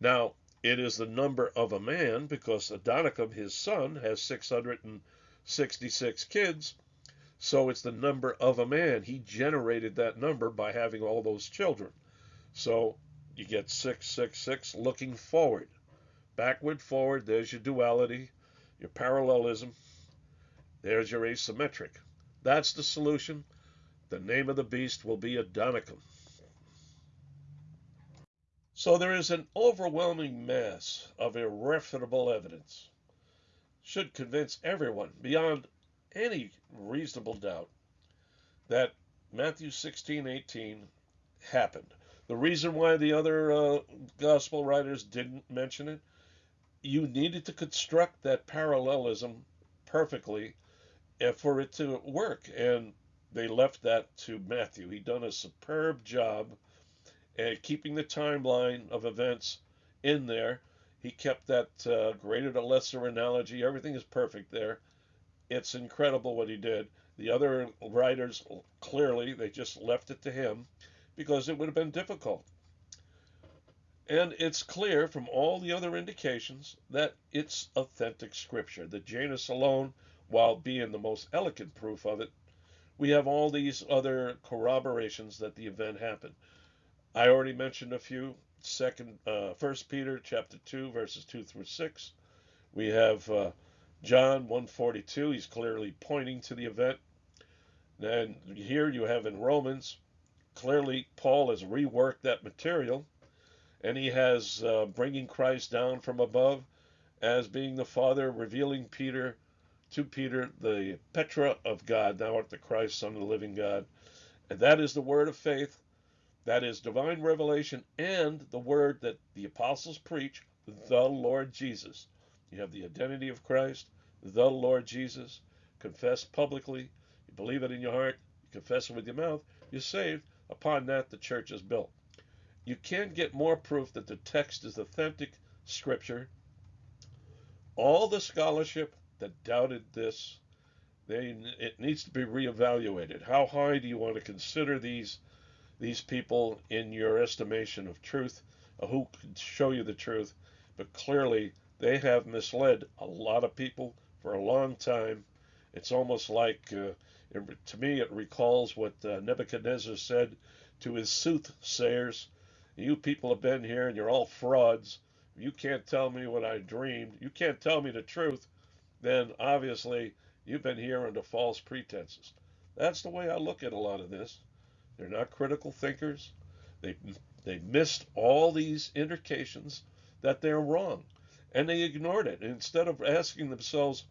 Now, it is the number of a man because Adonikam, his son, has 666 kids. So it's the number of a man. He generated that number by having all those children. So you get 666 looking forward. Backward, forward, there's your duality, your parallelism. There's your asymmetric. That's the solution. The name of the beast will be Adonikam. So there is an overwhelming mass of irrefutable evidence. Should convince everyone beyond any reasonable doubt that Matthew 16:18 happened. The reason why the other uh, gospel writers didn't mention it, you needed to construct that parallelism perfectly for it to work, and they left that to Matthew. He done a superb job and keeping the timeline of events in there. He kept that uh, greater to lesser analogy. Everything is perfect there. It's incredible what he did. The other writers, clearly, they just left it to him because it would have been difficult. And it's clear from all the other indications that it's authentic scripture. The Janus alone, while being the most elegant proof of it, we have all these other corroborations that the event happened. I already mentioned a few. Second, uh, First Peter chapter two, verses two through six. We have uh, John 142. He's clearly pointing to the event. And here you have in Romans, clearly Paul has reworked that material, and he has uh, bringing Christ down from above as being the Father, revealing Peter to Peter the Petra of God, thou art the Christ, Son of the living God. And that is the word of faith that is divine revelation and the word that the apostles preach, the Lord Jesus. You have the identity of Christ, the Lord Jesus, confess publicly, you believe it in your heart, you confess it with your mouth, you're saved. Upon that, the church is built. You can't get more proof that the text is authentic scripture. All the scholarship that doubted this, they, it needs to be reevaluated. How high do you want to consider these these people in your estimation of truth, uh, who can show you the truth, but clearly they have misled a lot of people for a long time. It's almost like, uh, it, to me, it recalls what uh, Nebuchadnezzar said to his soothsayers You people have been here and you're all frauds. You can't tell me what I dreamed. You can't tell me the truth. Then obviously you've been here under false pretenses. That's the way I look at a lot of this. They're not critical thinkers. They they missed all these indications that they're wrong, and they ignored it. instead of asking themselves,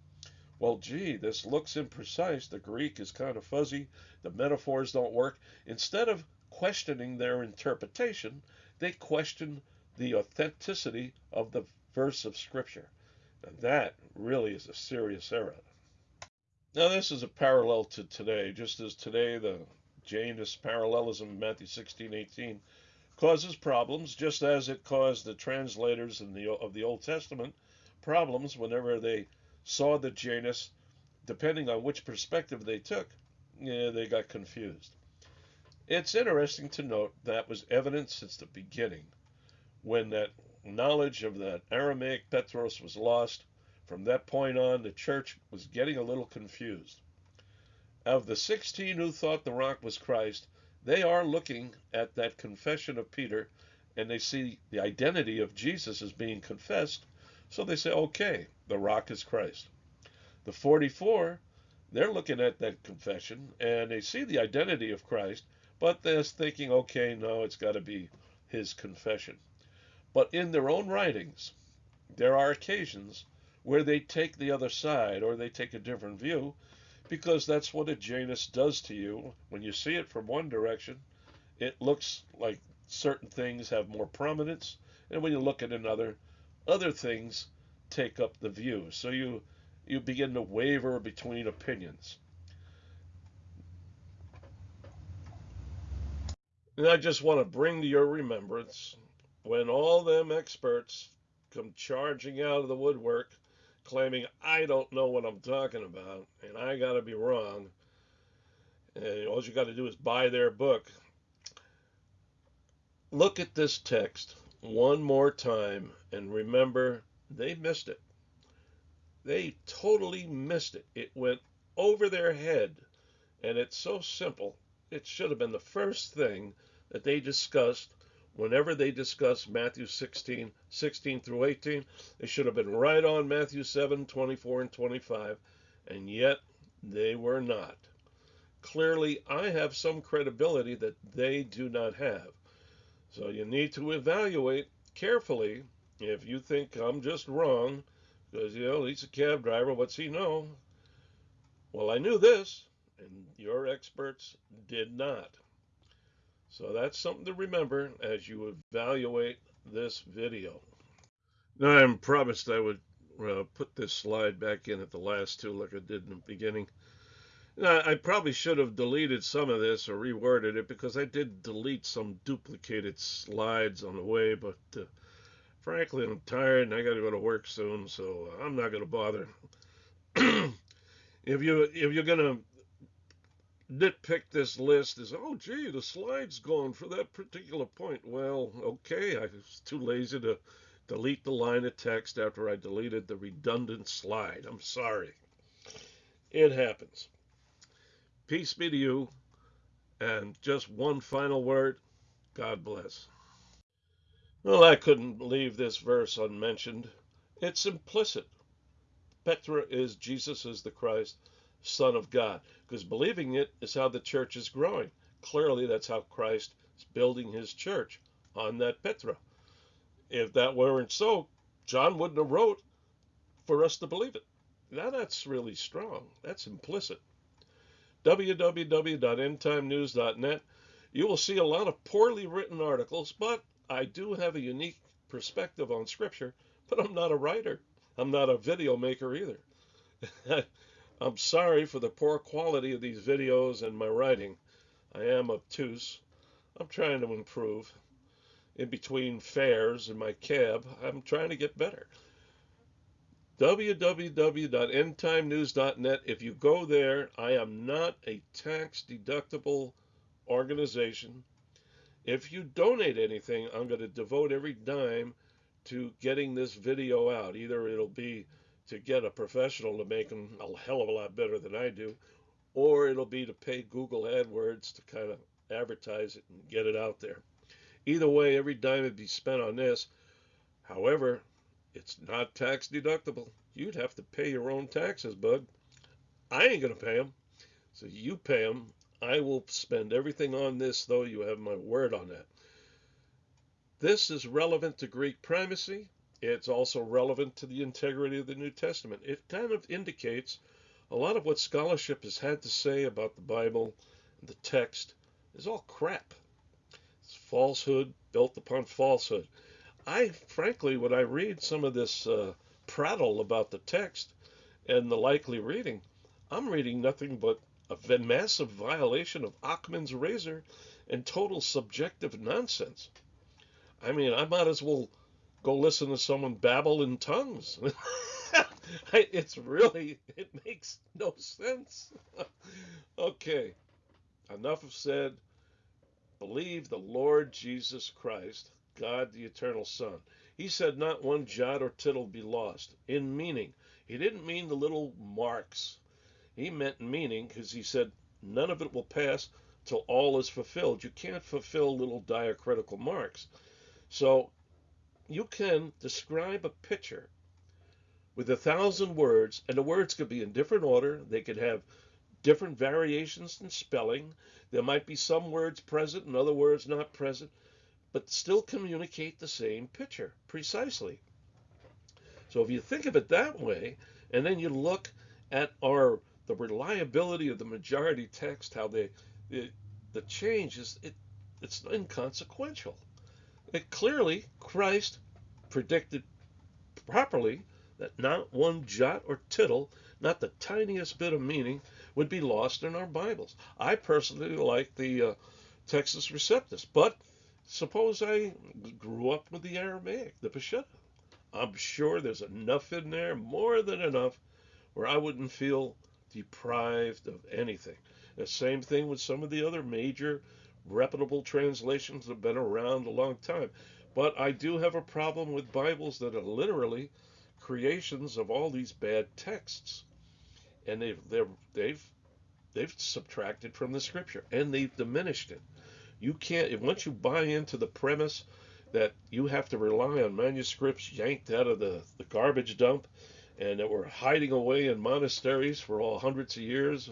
well, gee, this looks imprecise. The Greek is kind of fuzzy. The metaphors don't work. Instead of questioning their interpretation, they question the authenticity of the verse of Scripture. And that really is a serious error. Now, this is a parallel to today. Just as today the Janus parallelism, in Matthew 16, 18, causes problems, just as it caused the translators in the, of the Old Testament problems whenever they saw the Janus, depending on which perspective they took, they got confused. It's interesting to note that was evident since the beginning, when that knowledge of that Aramaic Petros was lost. From that point on, the church was getting a little confused. Of the 16 who thought the rock was Christ, they are looking at that confession of Peter and they see the identity of Jesus as being confessed, so they say, okay, the rock is Christ. The 44, they're looking at that confession and they see the identity of Christ, but they're thinking, okay, no, it's got to be his confession. But in their own writings, there are occasions where they take the other side or they take a different view because that's what a Janus does to you. When you see it from one direction, it looks like certain things have more prominence, and when you look at another, other things take up the view. So you you begin to waver between opinions. And I just want to bring to your remembrance when all them experts come charging out of the woodwork claiming I don't know what I'm talking about and I got to be wrong. And all you got to do is buy their book. Look at this text one more time and remember they missed it. They totally missed it. It went over their head. And it's so simple. It should have been the first thing that they discussed whenever they discussed Matthew 16, 16 through 18. They should have been right on Matthew 7, 24 and 25. And yet they were not. Clearly, I have some credibility that they do not have. So you need to evaluate carefully if you think I'm just wrong because, you know, he's a cab driver. What's he know? Well, I knew this, and your experts did not. So that's something to remember as you evaluate this video. Now, I'm promised I would uh, put this slide back in at the last two like I did in the beginning. Now, I probably should have deleted some of this or reworded it because I did delete some duplicated slides on the way, but uh, frankly, I'm tired and I got to go to work soon, so uh, I'm not going to bother. <clears throat> if you if you're going to nitpick this list is oh gee the slide's gone for that particular point. Well okay i was too lazy to delete the line of text after i deleted the redundant slide. I'm sorry. It happens. Peace be to you. And just one final word. God bless well, I couldn't leave this verse unmentioned. It's implicit. Petra is Jesus is the Christ, Son of God, because believing it is how the church is growing. Clearly, that's how Christ is building his church on that Petra. If that weren't so, John wouldn't have wrote for us to believe it. Now that's really strong. That's implicit. www.endtimenews.net. You will see a lot of poorly written articles, but I do have a unique perspective on Scripture, but I'm not a writer. I'm not a video maker either. <laughs> I'm sorry for the poor quality of these videos and my writing. I am obtuse. I'm trying to improve. In between fares and my cab, I'm trying to get better. www.endtimenews.net. If you go there, I am not a tax deductible organization. If you donate anything, I'm going to devote every dime to getting this video out. Either it'll be to get a professional to make them a hell of a lot better than I do, or it'll be to pay Google AdWords to kind of advertise it and get it out there. Either way, every dime would be spent on this. However, it's not tax deductible. You'd have to pay your own taxes, bud. I ain't going to pay them. So you pay them I will spend everything on this, though you have my word on that. This is relevant to Greek primacy. It's also relevant to the integrity of the New Testament. It kind of indicates a lot of what scholarship has had to say about the Bible and the text is all crap. It's falsehood built upon falsehood. I, frankly, when I read some of this uh, prattle about the text and the likely reading, I'm reading nothing but a massive violation of Occam's razor and total subjective nonsense. I mean, I might as well go listen to someone babble in tongues. <laughs> it's really, it makes no sense. <laughs> okay, enough of said. Believe the Lord Jesus Christ, God the eternal Son. He said, Not one jot or tittle be lost. In meaning, he didn't mean the little marks he meant meaning because he said, none of it will pass till all is fulfilled. You can't fulfill little diacritical marks. So you can describe a picture with a thousand words, and the words could be in different order. They could have different variations in spelling. There might be some words present and other words not present, but still communicate the same picture precisely. So if you think of it that way, and then you look at our the reliability of the majority text, how they the, the change is it it's inconsequential. It clearly Christ predicted properly that not one jot or tittle, not the tiniest bit of meaning, would be lost in our Bibles. I personally like the uh, Textus Receptus, but suppose I grew up with the Aramaic, the Peshitta. I'm sure there's enough in there, more than enough, where I wouldn't feel deprived of anything. The same thing with some of the other major reputable translations that have been around a long time. But I do have a problem with Bibles that are literally creations of all these bad texts. And they've they've they've they've subtracted from the scripture and they've diminished it. You can't once you buy into the premise that you have to rely on manuscripts yanked out of the, the garbage dump and that were hiding away in monasteries for all hundreds of years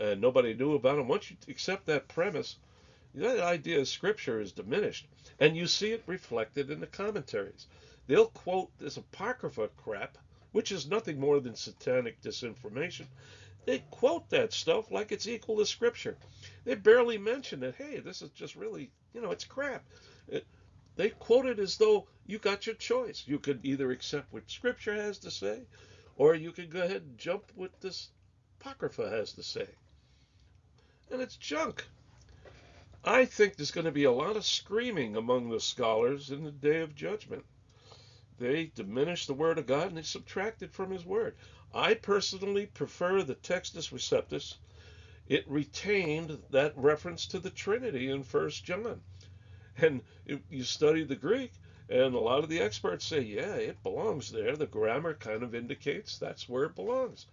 and nobody knew about them. Once you accept that premise, that idea of scripture is diminished. And you see it reflected in the commentaries. They'll quote this apocrypha crap, which is nothing more than satanic disinformation. They quote that stuff like it's equal to scripture. They barely mention that, hey, this is just really, you know, it's crap. It, they quote it as though you got your choice. You could either accept what Scripture has to say, or you could go ahead and jump what this Apocrypha has to say. And it's junk. I think there's going to be a lot of screaming among the scholars in the day of judgment. They diminish the Word of God and they subtract it from His Word. I personally prefer the Textus Receptus. It retained that reference to the Trinity in First John. And you study the Greek, and a lot of the experts say, yeah, it belongs there. The grammar kind of indicates that's where it belongs.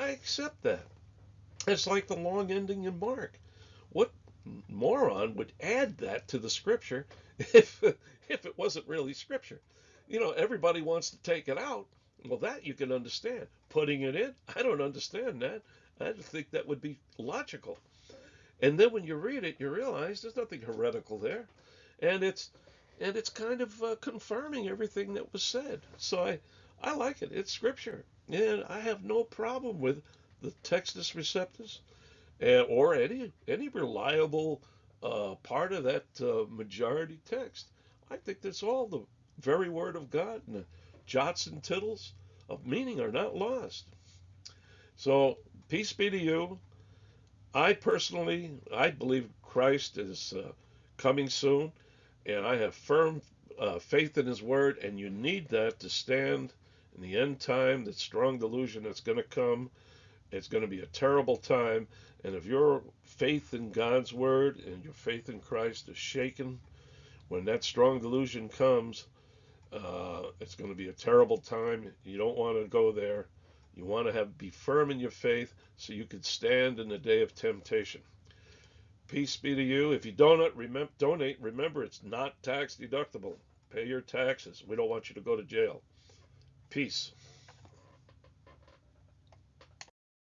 I accept that. It's like the long ending in Mark. What moron would add that to the scripture <laughs> if if it wasn't really scripture? You know, everybody wants to take it out. Well, that you can understand. Putting it in, I don't understand that. I think that would be logical. And then when you read it, you realize there's nothing heretical there, and it's and it's kind of uh, confirming everything that was said. So I I like it. It's scripture, and I have no problem with the Textus Receptus, and, or any any reliable uh, part of that uh, majority text. I think that's all the very word of God, and the jots and tittles of meaning are not lost. So peace be to you. I personally, I believe Christ is uh, coming soon, and I have firm uh, faith in His Word, and you need that to stand in the end time, that strong delusion that's going to come. It's going to be a terrible time, and if your faith in God's Word and your faith in Christ is shaken, when that strong delusion comes, uh, it's going to be a terrible time. You don't want to go there. You want to have be firm in your faith so you can stand in the day of temptation. Peace be to you. If you donate, remember, donate, remember it's not tax deductible. Pay your taxes. We don't want you to go to jail. Peace.